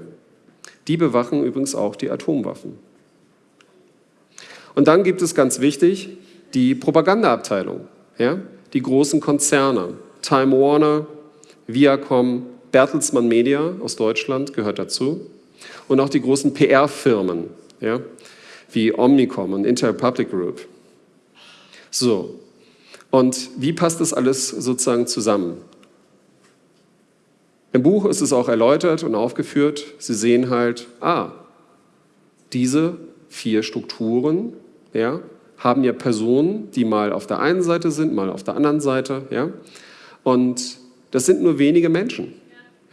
Die bewachen übrigens auch die Atomwaffen. Und dann gibt es ganz wichtig die Propagandaabteilung, ja? die großen Konzerne, Time Warner, Viacom, Bertelsmann Media aus Deutschland gehört dazu und auch die großen PR-Firmen, ja? wie Omnicom und Interpublic Group. So, und wie passt das alles sozusagen zusammen? Im Buch ist es auch erläutert und aufgeführt. Sie sehen halt, ah, diese vier Strukturen ja, haben ja Personen, die mal auf der einen Seite sind, mal auf der anderen Seite. Ja, und das sind nur wenige Menschen.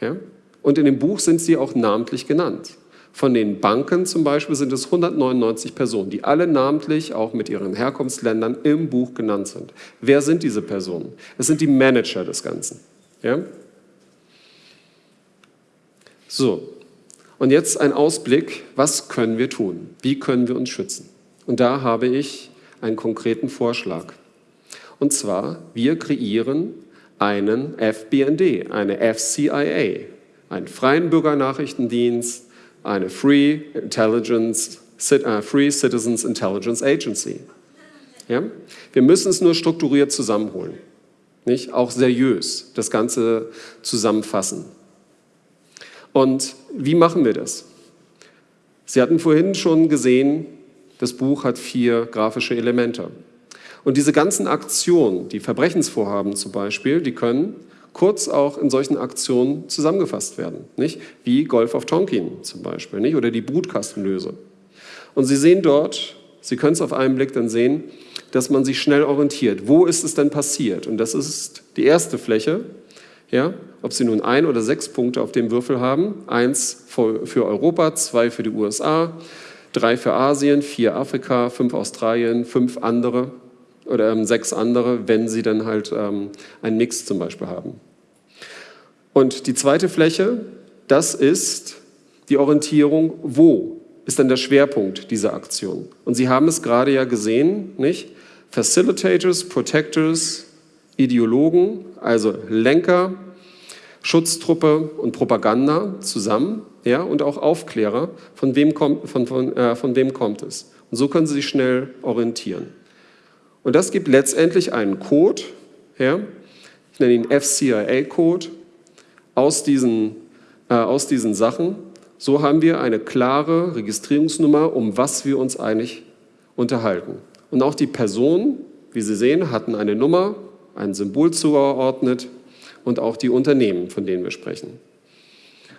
Ja, und in dem Buch sind sie auch namentlich genannt. Von den Banken zum Beispiel sind es 199 Personen, die alle namentlich auch mit ihren Herkunftsländern im Buch genannt sind. Wer sind diese Personen? Es sind die Manager des Ganzen. Ja? So, und jetzt ein Ausblick, was können wir tun? Wie können wir uns schützen? Und da habe ich einen konkreten Vorschlag. Und zwar, wir kreieren einen FBND, eine FCIA, einen freien Bürgernachrichtendienst, eine Free, Intelligence, uh, Free Citizens Intelligence Agency. Ja? Wir müssen es nur strukturiert zusammenholen, nicht? auch seriös das Ganze zusammenfassen. Und wie machen wir das? Sie hatten vorhin schon gesehen, das Buch hat vier grafische Elemente. Und diese ganzen Aktionen, die Verbrechensvorhaben zum Beispiel, die können kurz auch in solchen Aktionen zusammengefasst werden, nicht? wie Golf of Tonkin zum Beispiel nicht? oder die Brutkastenlöse. Und Sie sehen dort, Sie können es auf einen Blick dann sehen, dass man sich schnell orientiert. Wo ist es denn passiert? Und das ist die erste Fläche, ja, ob Sie nun ein oder sechs Punkte auf dem Würfel haben. Eins für Europa, zwei für die USA, drei für Asien, vier Afrika, fünf Australien, fünf andere oder ähm, sechs andere, wenn Sie dann halt ähm, einen Mix zum Beispiel haben. Und die zweite Fläche, das ist die Orientierung, wo ist denn der Schwerpunkt dieser Aktion? Und Sie haben es gerade ja gesehen, nicht? Facilitators, Protectors, Ideologen, also Lenker, Schutztruppe und Propaganda zusammen ja, und auch Aufklärer, von wem, kommt, von, von, äh, von wem kommt es. Und so können Sie sich schnell orientieren. Und das gibt letztendlich einen Code, ja, ich nenne ihn FCIA-Code, aus diesen, äh, aus diesen Sachen. So haben wir eine klare Registrierungsnummer, um was wir uns eigentlich unterhalten. Und auch die Personen, wie Sie sehen, hatten eine Nummer, ein Symbol zugeordnet und auch die Unternehmen, von denen wir sprechen.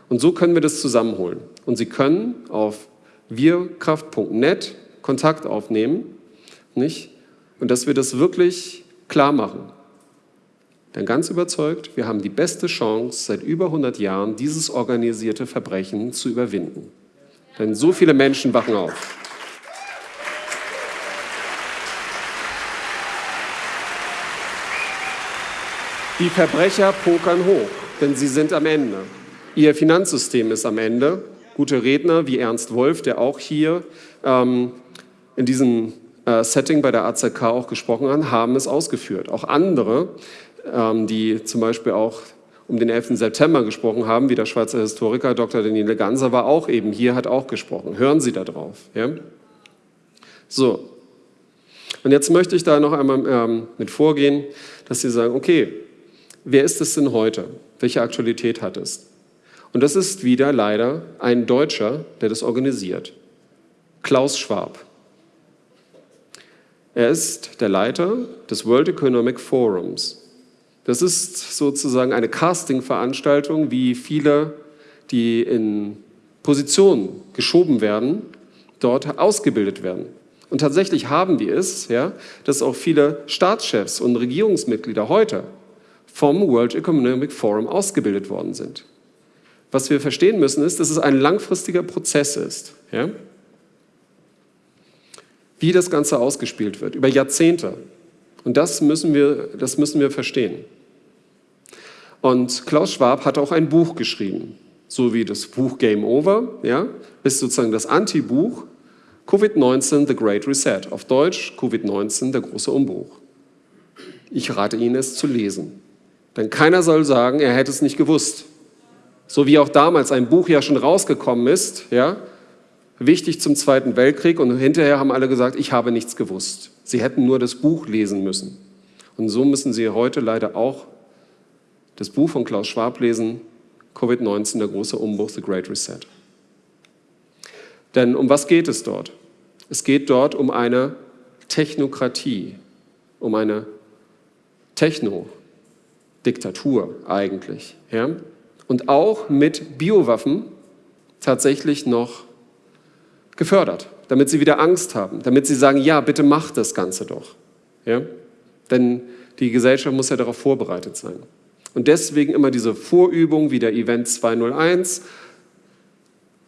Und so können wir das zusammenholen. Und Sie können auf wirkraft.net Kontakt aufnehmen, nicht? Und dass wir das wirklich klar machen. Denn ganz überzeugt, wir haben die beste Chance seit über 100 Jahren, dieses organisierte Verbrechen zu überwinden. Denn so viele Menschen wachen auf. Die Verbrecher pokern hoch, denn sie sind am Ende. Ihr Finanzsystem ist am Ende. Gute Redner wie Ernst Wolf, der auch hier ähm, in diesem äh, Setting bei der AZK auch gesprochen hat, haben es ausgeführt. Auch andere, ähm, die zum Beispiel auch um den 11. September gesprochen haben, wie der Schweizer Historiker Dr. Daniele Ganser war auch eben hier, hat auch gesprochen. Hören Sie da drauf. Ja? So. Und jetzt möchte ich da noch einmal ähm, mit vorgehen, dass Sie sagen, okay, wer ist es denn heute? Welche Aktualität hat es? Und das ist wieder leider ein Deutscher, der das organisiert. Klaus Schwab. Er ist der Leiter des World Economic Forums. Das ist sozusagen eine Casting-Veranstaltung, wie viele, die in Positionen geschoben werden, dort ausgebildet werden. Und tatsächlich haben wir es, ja, dass auch viele Staatschefs und Regierungsmitglieder heute vom World Economic Forum ausgebildet worden sind. Was wir verstehen müssen, ist, dass es ein langfristiger Prozess ist. Ja? Wie das Ganze ausgespielt wird, über Jahrzehnte. Und das müssen wir, das müssen wir verstehen. Und Klaus Schwab hat auch ein Buch geschrieben, so wie das Buch Game Over, ja, ist sozusagen das Anti-Buch Covid-19 The Great Reset, auf Deutsch Covid-19 der große Umbruch. Ich rate Ihnen es zu lesen, denn keiner soll sagen, er hätte es nicht gewusst. So wie auch damals ein Buch ja schon rausgekommen ist, ja, wichtig zum Zweiten Weltkrieg und hinterher haben alle gesagt, ich habe nichts gewusst. Sie hätten nur das Buch lesen müssen. Und so müssen Sie heute leider auch das Buch von Klaus Schwab lesen, Covid-19, der große Umbruch, The Great Reset. Denn um was geht es dort? Es geht dort um eine Technokratie, um eine Techno-Diktatur eigentlich. Ja? Und auch mit Biowaffen tatsächlich noch gefördert, damit sie wieder Angst haben, damit sie sagen, ja, bitte macht das Ganze doch. Ja? Denn die Gesellschaft muss ja darauf vorbereitet sein. Und deswegen immer diese Vorübung wie der Event 201,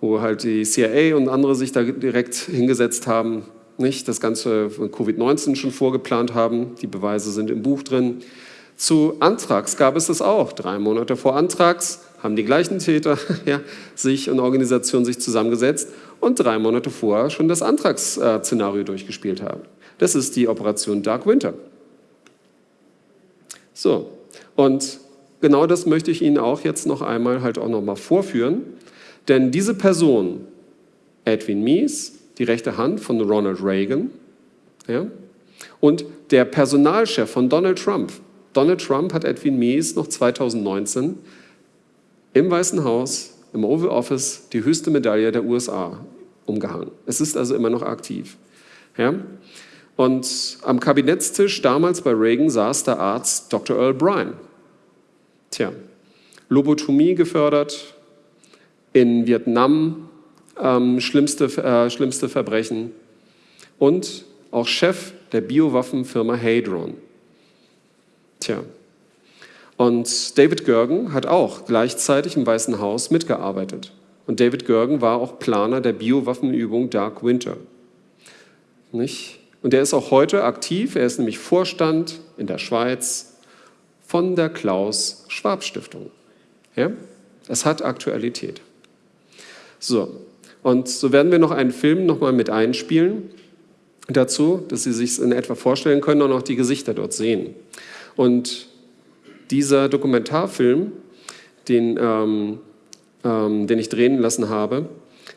wo halt die CIA und andere sich da direkt hingesetzt haben, nicht das ganze Covid-19 schon vorgeplant haben. Die Beweise sind im Buch drin. Zu Antrags gab es das auch. Drei Monate vor Antrags haben die gleichen Täter ja, sich und Organisationen sich zusammengesetzt und drei Monate vorher schon das Antragsszenario durchgespielt haben. Das ist die Operation Dark Winter. So, und genau das möchte ich Ihnen auch jetzt noch einmal halt auch noch mal vorführen, denn diese Person, Edwin Mies, die rechte Hand von Ronald Reagan, ja, und der Personalchef von Donald Trump. Donald Trump hat Edwin Mies noch 2019 im Weißen Haus, im Oval Office, die höchste Medaille der USA umgehangen. Es ist also immer noch aktiv. Ja? Und am Kabinettstisch damals bei Reagan saß der Arzt Dr. Earl Bryan. Tja, Lobotomie gefördert, in Vietnam ähm, schlimmste, äh, schlimmste Verbrechen und auch Chef der Biowaffenfirma Hadron. Tja, und David Gergen hat auch gleichzeitig im Weißen Haus mitgearbeitet. Und David Gergen war auch Planer der Biowaffenübung Dark Winter. Nicht? Und er ist auch heute aktiv, er ist nämlich Vorstand in der Schweiz von der Klaus Schwab Stiftung. Ja? Es hat Aktualität. So, und so werden wir noch einen Film nochmal mit einspielen dazu, dass Sie sich in etwa vorstellen können und auch die Gesichter dort sehen. Und dieser Dokumentarfilm, den, ähm, ähm, den ich drehen lassen habe,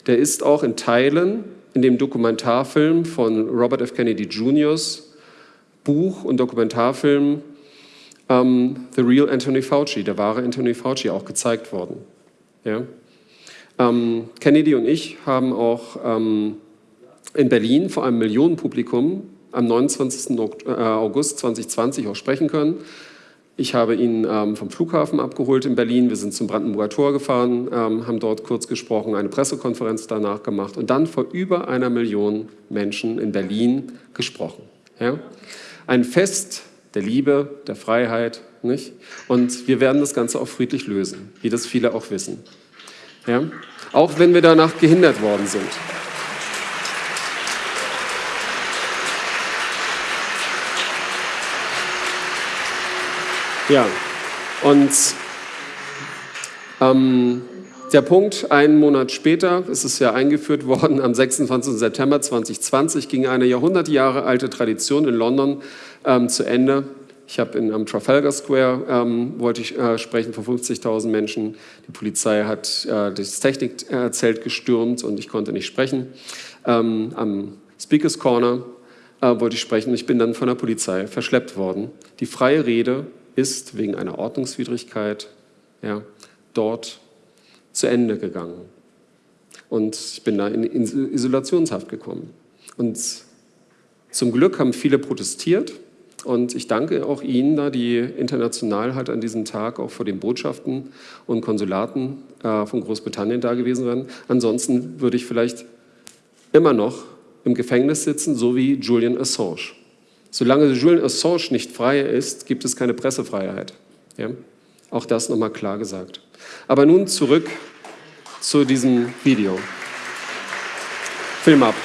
der ist auch in Teilen in dem Dokumentarfilm von Robert F. Kennedy Jr.'s Buch und Dokumentarfilm ähm, The Real Anthony Fauci, der wahre Anthony Fauci, auch gezeigt worden. Ja? Ähm, Kennedy und ich haben auch ähm, in Berlin vor einem Millionenpublikum am 29. Äh, August 2020 auch sprechen können. Ich habe ihn ähm, vom Flughafen abgeholt in Berlin. Wir sind zum Brandenburger Tor gefahren, ähm, haben dort kurz gesprochen, eine Pressekonferenz danach gemacht und dann vor über einer Million Menschen in Berlin gesprochen. Ja? Ein Fest der Liebe, der Freiheit. Nicht? Und wir werden das Ganze auch friedlich lösen, wie das viele auch wissen. Ja? Auch wenn wir danach gehindert worden sind. Ja, und ähm, der Punkt, einen Monat später ist es ja eingeführt worden, am 26. September 2020 ging eine Jahrhundert Jahre alte Tradition in London ähm, zu Ende. Ich habe am Trafalgar Square ähm, wollte ich äh, sprechen vor 50.000 Menschen. Die Polizei hat äh, das Technikzelt gestürmt und ich konnte nicht sprechen. Ähm, am Speakers Corner äh, wollte ich sprechen. Ich bin dann von der Polizei verschleppt worden. Die freie Rede ist wegen einer Ordnungswidrigkeit ja, dort zu Ende gegangen. Und ich bin da in Isolationshaft gekommen. Und Zum Glück haben viele protestiert und ich danke auch Ihnen, da die international halt an diesem Tag auch vor den Botschaften und Konsulaten äh, von Großbritannien da gewesen wären. Ansonsten würde ich vielleicht immer noch im Gefängnis sitzen, so wie Julian Assange. Solange Julian Assange nicht frei ist, gibt es keine Pressefreiheit. Ja? Auch das nochmal klar gesagt. Aber nun zurück zu diesem Video. Film ab.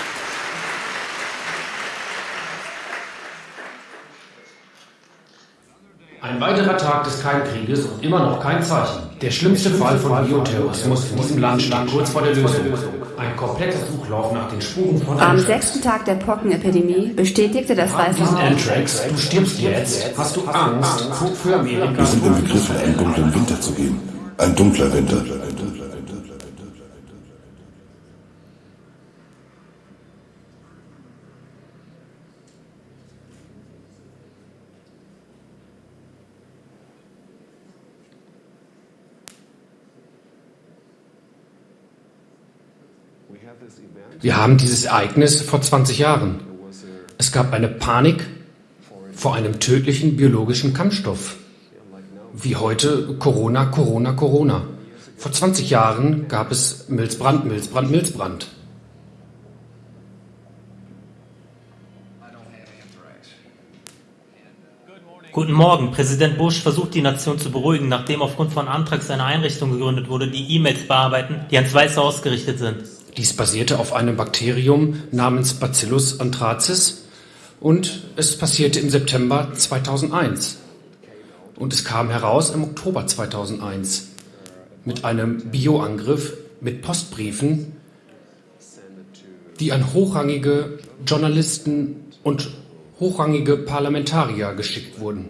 Ein weiterer Tag des Keimkrieges und immer noch kein Zeichen. Der schlimmste Fall von Bioterrorismus in diesem Land steht kurz vor der Lösung. Ein kompletter Suchlauf nach den Spuren von Am sechsten Tag der Pockenepidemie bestätigte das Weiße Haus. Anthrax, du stirbst jetzt. Hast du Angst für Amerika? Wir sind im Begriff, in einen dunklen Winter zu gehen. Ein dunkler Winter. Wir haben dieses Ereignis vor 20 Jahren. Es gab eine Panik vor einem tödlichen biologischen Kampfstoff. Wie heute Corona, Corona, Corona. Vor 20 Jahren gab es Milzbrand, Milzbrand, Milzbrand. Guten Morgen. Präsident Bush versucht die Nation zu beruhigen, nachdem aufgrund von Antrags eine Einrichtung gegründet wurde, die E-Mails bearbeiten, die ans Weiße Haus gerichtet sind. Dies basierte auf einem Bakterium namens Bacillus anthracis und es passierte im September 2001. Und es kam heraus im Oktober 2001 mit einem Bioangriff mit Postbriefen, die an hochrangige Journalisten und hochrangige Parlamentarier geschickt wurden.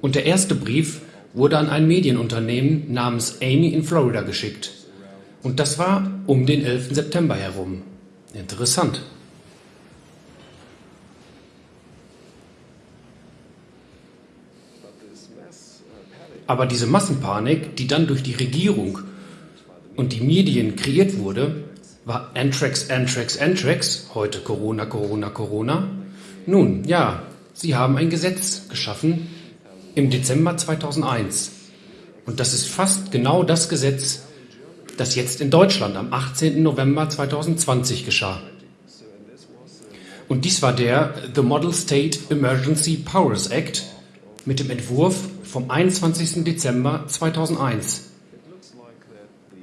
Und der erste Brief wurde an ein Medienunternehmen namens Amy in Florida geschickt. Und das war um den 11. September herum. Interessant. Aber diese Massenpanik, die dann durch die Regierung und die Medien kreiert wurde, war Anthrax, Anthrax, Anthrax, heute Corona, Corona, Corona. Nun, ja, sie haben ein Gesetz geschaffen im Dezember 2001. Und das ist fast genau das Gesetz, das jetzt in Deutschland am 18. November 2020 geschah. Und dies war der The Model State Emergency Powers Act mit dem Entwurf vom 21. Dezember 2001.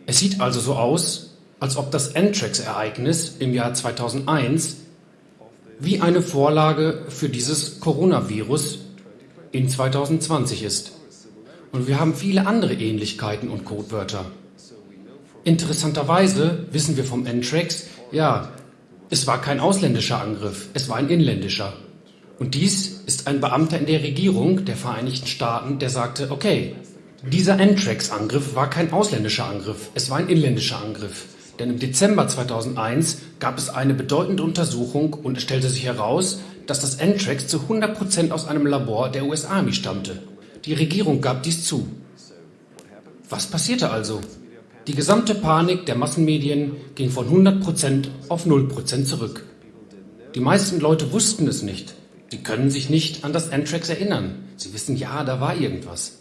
Es sieht also so aus, als ob das Anthrax-Ereignis im Jahr 2001 wie eine Vorlage für dieses Coronavirus in 2020 ist. Und wir haben viele andere Ähnlichkeiten und Codewörter. Interessanterweise wissen wir vom Anthrax, ja, es war kein ausländischer Angriff, es war ein inländischer. Und dies ist ein Beamter in der Regierung der Vereinigten Staaten, der sagte, okay, dieser Anthrax-Angriff war kein ausländischer Angriff, es war ein inländischer Angriff. Denn im Dezember 2001 gab es eine bedeutende Untersuchung und es stellte sich heraus, dass das Anthrax zu 100% aus einem Labor der US Army stammte. Die Regierung gab dies zu. Was passierte also? Die gesamte Panik der Massenmedien ging von 100% auf 0% zurück. Die meisten Leute wussten es nicht. Sie können sich nicht an das Anthrax erinnern. Sie wissen, ja, da war irgendwas.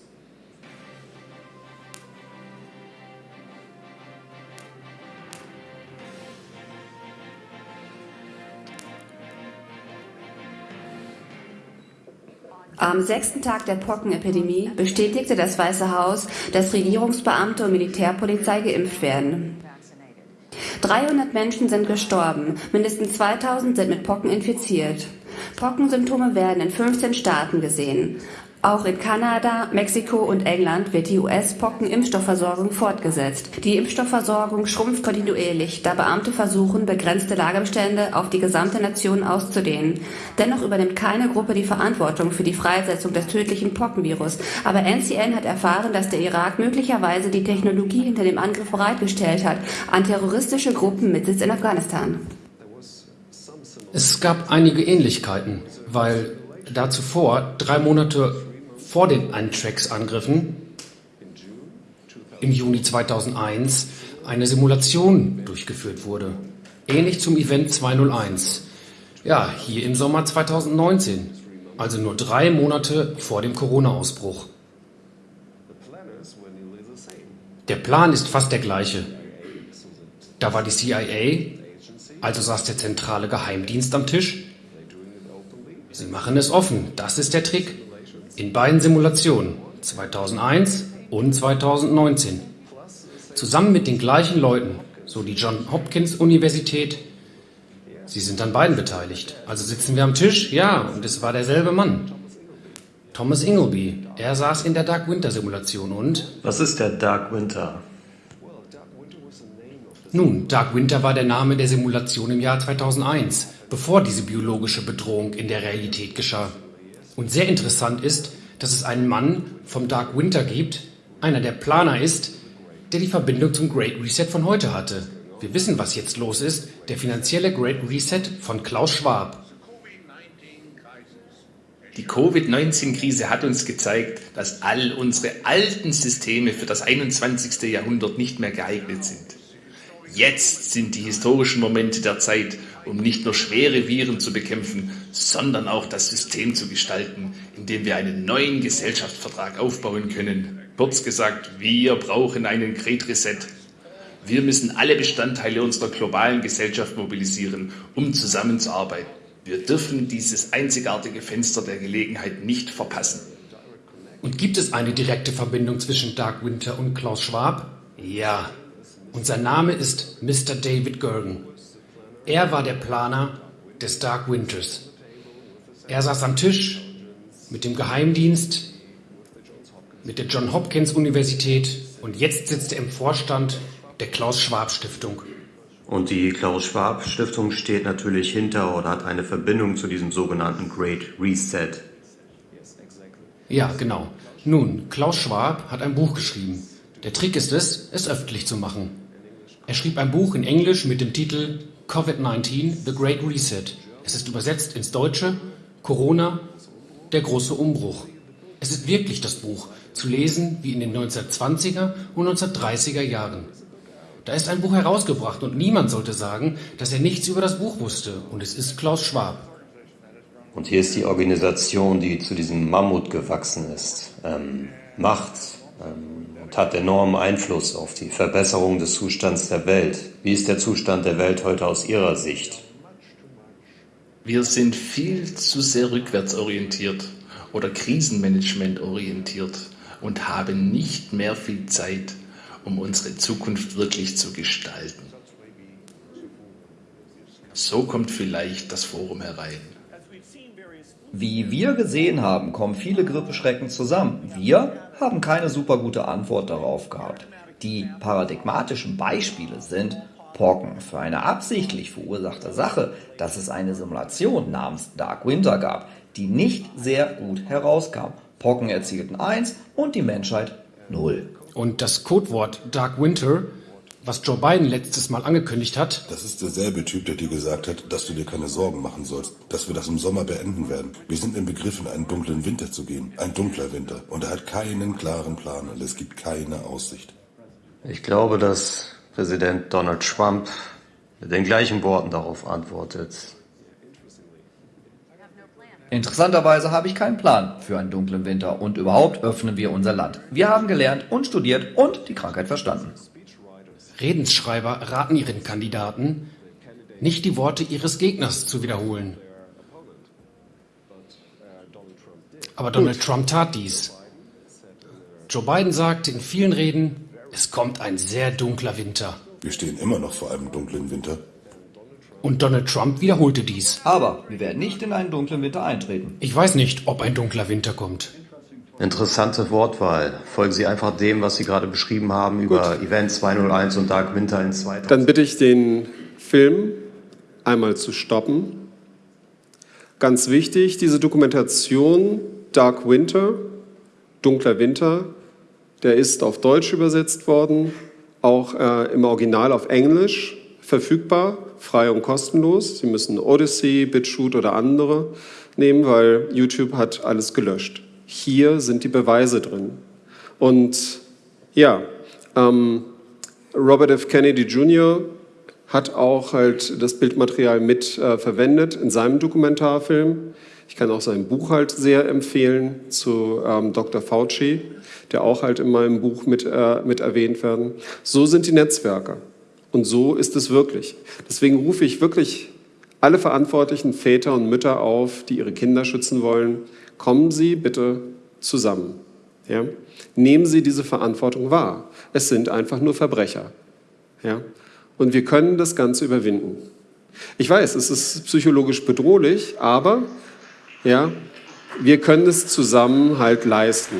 Am sechsten Tag der Pockenepidemie bestätigte das Weiße Haus, dass Regierungsbeamte und Militärpolizei geimpft werden. 300 Menschen sind gestorben, mindestens 2000 sind mit Pocken infiziert. Pockensymptome werden in 15 Staaten gesehen. Auch in Kanada, Mexiko und England wird die US-Pocken-Impfstoffversorgung fortgesetzt. Die Impfstoffversorgung schrumpft kontinuierlich, da Beamte versuchen, begrenzte Lagerbestände auf die gesamte Nation auszudehnen. Dennoch übernimmt keine Gruppe die Verantwortung für die Freisetzung des tödlichen Pockenvirus. Aber NCN hat erfahren, dass der Irak möglicherweise die Technologie hinter dem Angriff bereitgestellt hat an terroristische Gruppen mit Sitz in Afghanistan. Es gab einige Ähnlichkeiten, weil da zuvor, drei Monate vor den Anthrax-Angriffen im Juni 2001 eine Simulation durchgeführt wurde, ähnlich zum Event 201. Ja, hier im Sommer 2019, also nur drei Monate vor dem Corona-Ausbruch. Der Plan ist fast der gleiche. Da war die CIA, also saß der zentrale Geheimdienst am Tisch. Sie machen es offen, das ist der Trick. In beiden Simulationen, 2001 und 2019. Zusammen mit den gleichen Leuten, so die John Hopkins Universität. Sie sind an beiden beteiligt. Also sitzen wir am Tisch, ja, und es war derselbe Mann. Thomas Ingleby, er saß in der Dark Winter Simulation und... Was ist der Dark Winter? Nun, Dark Winter war der Name der Simulation im Jahr 2001, bevor diese biologische Bedrohung in der Realität geschah. Und sehr interessant ist, dass es einen Mann vom Dark Winter gibt, einer der Planer ist, der die Verbindung zum Great Reset von heute hatte. Wir wissen, was jetzt los ist, der finanzielle Great Reset von Klaus Schwab. Die Covid-19-Krise hat uns gezeigt, dass all unsere alten Systeme für das 21. Jahrhundert nicht mehr geeignet sind. Jetzt sind die historischen Momente der Zeit, um nicht nur schwere Viren zu bekämpfen, sondern auch das System zu gestalten, in dem wir einen neuen Gesellschaftsvertrag aufbauen können. Kurz gesagt, wir brauchen einen Great Reset. Wir müssen alle Bestandteile unserer globalen Gesellschaft mobilisieren, um zusammenzuarbeiten. Wir dürfen dieses einzigartige Fenster der Gelegenheit nicht verpassen. Und gibt es eine direkte Verbindung zwischen Dark Winter und Klaus Schwab? Ja, und sein Name ist Mr. David Gergen. Er war der Planer des Dark Winters. Er saß am Tisch mit dem Geheimdienst, mit der John Hopkins Universität und jetzt sitzt er im Vorstand der Klaus Schwab Stiftung. Und die Klaus Schwab Stiftung steht natürlich hinter oder hat eine Verbindung zu diesem sogenannten Great Reset. Ja, genau. Nun, Klaus Schwab hat ein Buch geschrieben. Der Trick ist es, es öffentlich zu machen. Er schrieb ein Buch in Englisch mit dem Titel Covid-19, The Great Reset. Es ist übersetzt ins Deutsche Corona, der große Umbruch. Es ist wirklich das Buch, zu lesen wie in den 1920er und 1930er Jahren. Da ist ein Buch herausgebracht und niemand sollte sagen, dass er nichts über das Buch wusste. Und es ist Klaus Schwab. Und hier ist die Organisation, die zu diesem Mammut gewachsen ist. Ähm, Macht, ähm, hat enormen Einfluss auf die Verbesserung des Zustands der Welt. Wie ist der Zustand der Welt heute aus Ihrer Sicht? Wir sind viel zu sehr rückwärtsorientiert oder Krisenmanagement orientiert und haben nicht mehr viel Zeit, um unsere Zukunft wirklich zu gestalten. So kommt vielleicht das Forum herein. Wie wir gesehen haben, kommen viele Grippeschrecken zusammen. Wir haben keine super gute Antwort darauf gehabt. Die paradigmatischen Beispiele sind Pocken für eine absichtlich verursachte Sache, dass es eine Simulation namens Dark Winter gab, die nicht sehr gut herauskam. Pocken erzielten 1 und die Menschheit 0. Und das Codewort Dark Winter was Joe Biden letztes Mal angekündigt hat. Das ist derselbe Typ, der dir gesagt hat, dass du dir keine Sorgen machen sollst, dass wir das im Sommer beenden werden. Wir sind im Begriff, in einen dunklen Winter zu gehen. Ein dunkler Winter. Und er hat keinen klaren Plan und es gibt keine Aussicht. Ich glaube, dass Präsident Donald Trump mit den gleichen Worten darauf antwortet. Interessanterweise habe ich keinen Plan für einen dunklen Winter und überhaupt öffnen wir unser Land. Wir haben gelernt und studiert und die Krankheit verstanden. Redensschreiber raten ihren Kandidaten, nicht die Worte ihres Gegners zu wiederholen. Aber Donald Gut. Trump tat dies. Joe Biden sagte in vielen Reden, es kommt ein sehr dunkler Winter. Wir stehen immer noch vor einem dunklen Winter. Und Donald Trump wiederholte dies. Aber wir werden nicht in einen dunklen Winter eintreten. Ich weiß nicht, ob ein dunkler Winter kommt. Interessante Wortwahl. Folgen Sie einfach dem, was Sie gerade beschrieben haben über Gut. Event 201 und Dark Winter in 2000. Dann bitte ich den Film einmal zu stoppen. Ganz wichtig, diese Dokumentation Dark Winter, Dunkler Winter, der ist auf Deutsch übersetzt worden, auch äh, im Original auf Englisch verfügbar, frei und kostenlos. Sie müssen Odyssey, BitChute oder andere nehmen, weil YouTube hat alles gelöscht hier sind die Beweise drin. Und ja, ähm, Robert F. Kennedy Jr. hat auch halt das Bildmaterial mit äh, verwendet in seinem Dokumentarfilm. Ich kann auch sein Buch halt sehr empfehlen zu ähm, Dr. Fauci, der auch halt in meinem Buch mit, äh, mit erwähnt werden. So sind die Netzwerke. Und so ist es wirklich. Deswegen rufe ich wirklich alle verantwortlichen Väter und Mütter auf, die ihre Kinder schützen wollen, kommen Sie bitte zusammen. Ja? Nehmen Sie diese Verantwortung wahr. Es sind einfach nur Verbrecher. Ja? Und wir können das Ganze überwinden. Ich weiß, es ist psychologisch bedrohlich, aber ja, wir können es zusammen halt leisten.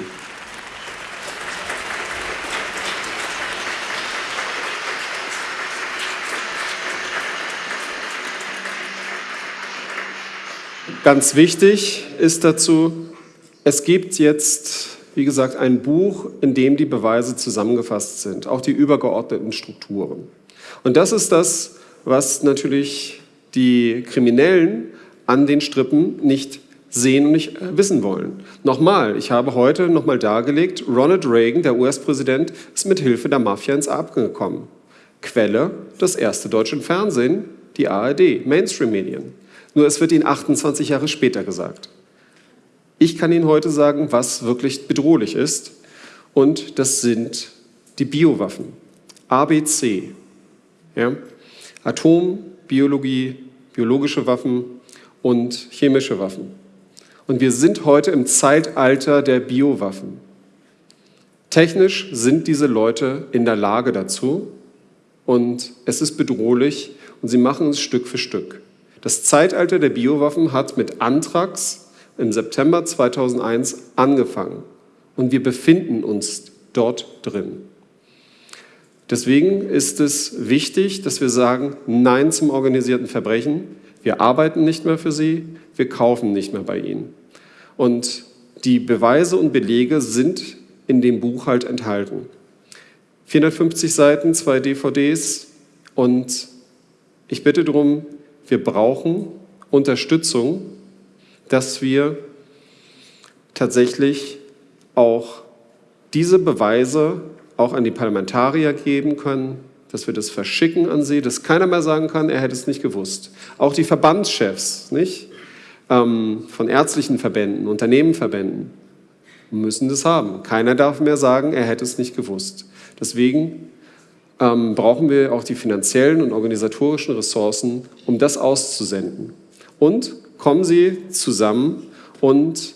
Ganz wichtig ist dazu, es gibt jetzt, wie gesagt, ein Buch, in dem die Beweise zusammengefasst sind, auch die übergeordneten Strukturen. Und das ist das, was natürlich die Kriminellen an den Strippen nicht sehen und nicht äh, wissen wollen. Nochmal, ich habe heute nochmal dargelegt, Ronald Reagan, der US-Präsident, ist mit Hilfe der Mafia ins Abgang gekommen. Quelle, das erste deutsche Fernsehen, die ARD, Mainstream-Medien. Nur es wird Ihnen 28 Jahre später gesagt. Ich kann Ihnen heute sagen, was wirklich bedrohlich ist. Und das sind die Biowaffen. ABC. Ja? Atom, Biologie, biologische Waffen und chemische Waffen. Und wir sind heute im Zeitalter der Biowaffen. Technisch sind diese Leute in der Lage dazu und es ist bedrohlich und sie machen es Stück für Stück. Das Zeitalter der Biowaffen hat mit Anthrax im September 2001 angefangen und wir befinden uns dort drin. Deswegen ist es wichtig, dass wir sagen Nein zum organisierten Verbrechen. Wir arbeiten nicht mehr für sie, wir kaufen nicht mehr bei ihnen. Und die Beweise und Belege sind in dem Buch halt enthalten. 450 Seiten, zwei DVDs und ich bitte darum, wir brauchen Unterstützung, dass wir tatsächlich auch diese Beweise auch an die Parlamentarier geben können, dass wir das verschicken an sie, dass keiner mehr sagen kann, er hätte es nicht gewusst. Auch die Verbandschefs, nicht? Ähm, von ärztlichen Verbänden, Unternehmenverbänden müssen das haben. Keiner darf mehr sagen, er hätte es nicht gewusst. Deswegen ähm, brauchen wir auch die finanziellen und organisatorischen Ressourcen, um das auszusenden. Und kommen Sie zusammen und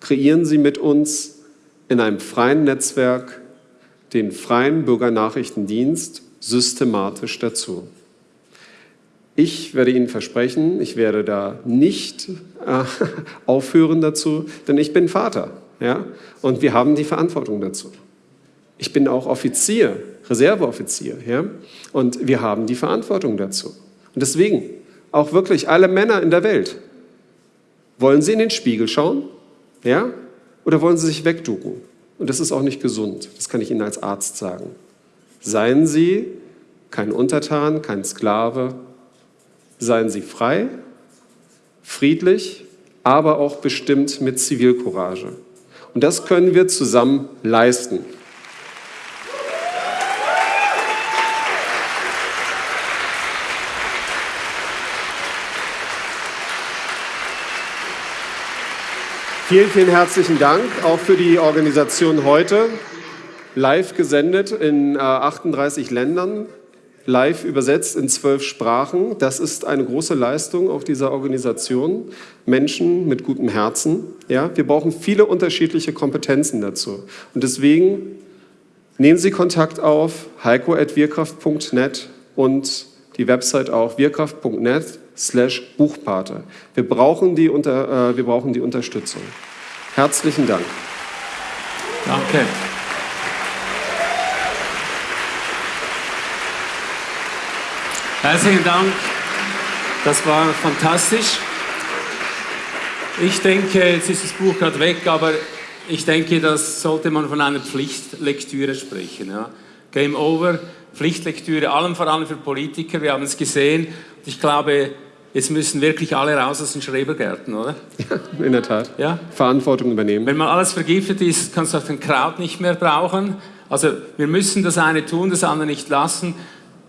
kreieren Sie mit uns in einem freien Netzwerk den freien Bürgernachrichtendienst systematisch dazu. Ich werde Ihnen versprechen, ich werde da nicht äh, aufhören dazu, denn ich bin Vater. Ja? Und wir haben die Verantwortung dazu. Ich bin auch Offizier, Reserveoffizier. Ja? Und wir haben die Verantwortung dazu. Und deswegen, auch wirklich alle Männer in der Welt, wollen sie in den Spiegel schauen? Ja? Oder wollen sie sich wegducken? Und das ist auch nicht gesund. Das kann ich Ihnen als Arzt sagen. Seien Sie kein Untertan, kein Sklave. Seien Sie frei, friedlich, aber auch bestimmt mit Zivilcourage. Und das können wir zusammen leisten. Vielen, vielen herzlichen Dank auch für die Organisation heute. Live gesendet in äh, 38 Ländern, live übersetzt in zwölf Sprachen. Das ist eine große Leistung auch dieser Organisation. Menschen mit gutem Herzen. Ja, wir brauchen viele unterschiedliche Kompetenzen dazu. Und deswegen nehmen Sie Kontakt auf, heiko.wirkraft.net und die Website auch wirkraft.net slash Buchpate. Wir brauchen, die unter, äh, wir brauchen die Unterstützung. Herzlichen Dank. Danke. Herzlichen Dank. Das war fantastisch. Ich denke, jetzt ist das Buch gerade weg, aber ich denke, das sollte man von einer Pflichtlektüre sprechen. Ja. Game over, Pflichtlektüre, allem vor allem für Politiker. Wir haben es gesehen. Ich glaube, Jetzt müssen wirklich alle raus aus den Schrebergärten, oder? Ja, in der Tat. Ja? Verantwortung übernehmen. Wenn mal alles vergiftet ist, kannst du auch den Kraut nicht mehr brauchen. Also wir müssen das eine tun, das andere nicht lassen.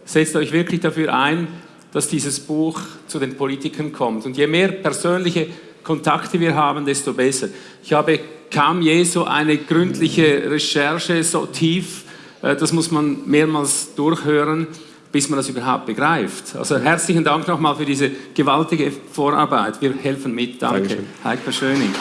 setzt euch wirklich dafür ein, dass dieses Buch zu den Politikern kommt. Und je mehr persönliche Kontakte wir haben, desto besser. Ich habe kaum je so eine gründliche Recherche so tief, äh, das muss man mehrmals durchhören, bis man das überhaupt begreift. Also herzlichen Dank nochmal für diese gewaltige Vorarbeit. Wir helfen mit. Danke. Dankeschön. Heiko Schöning.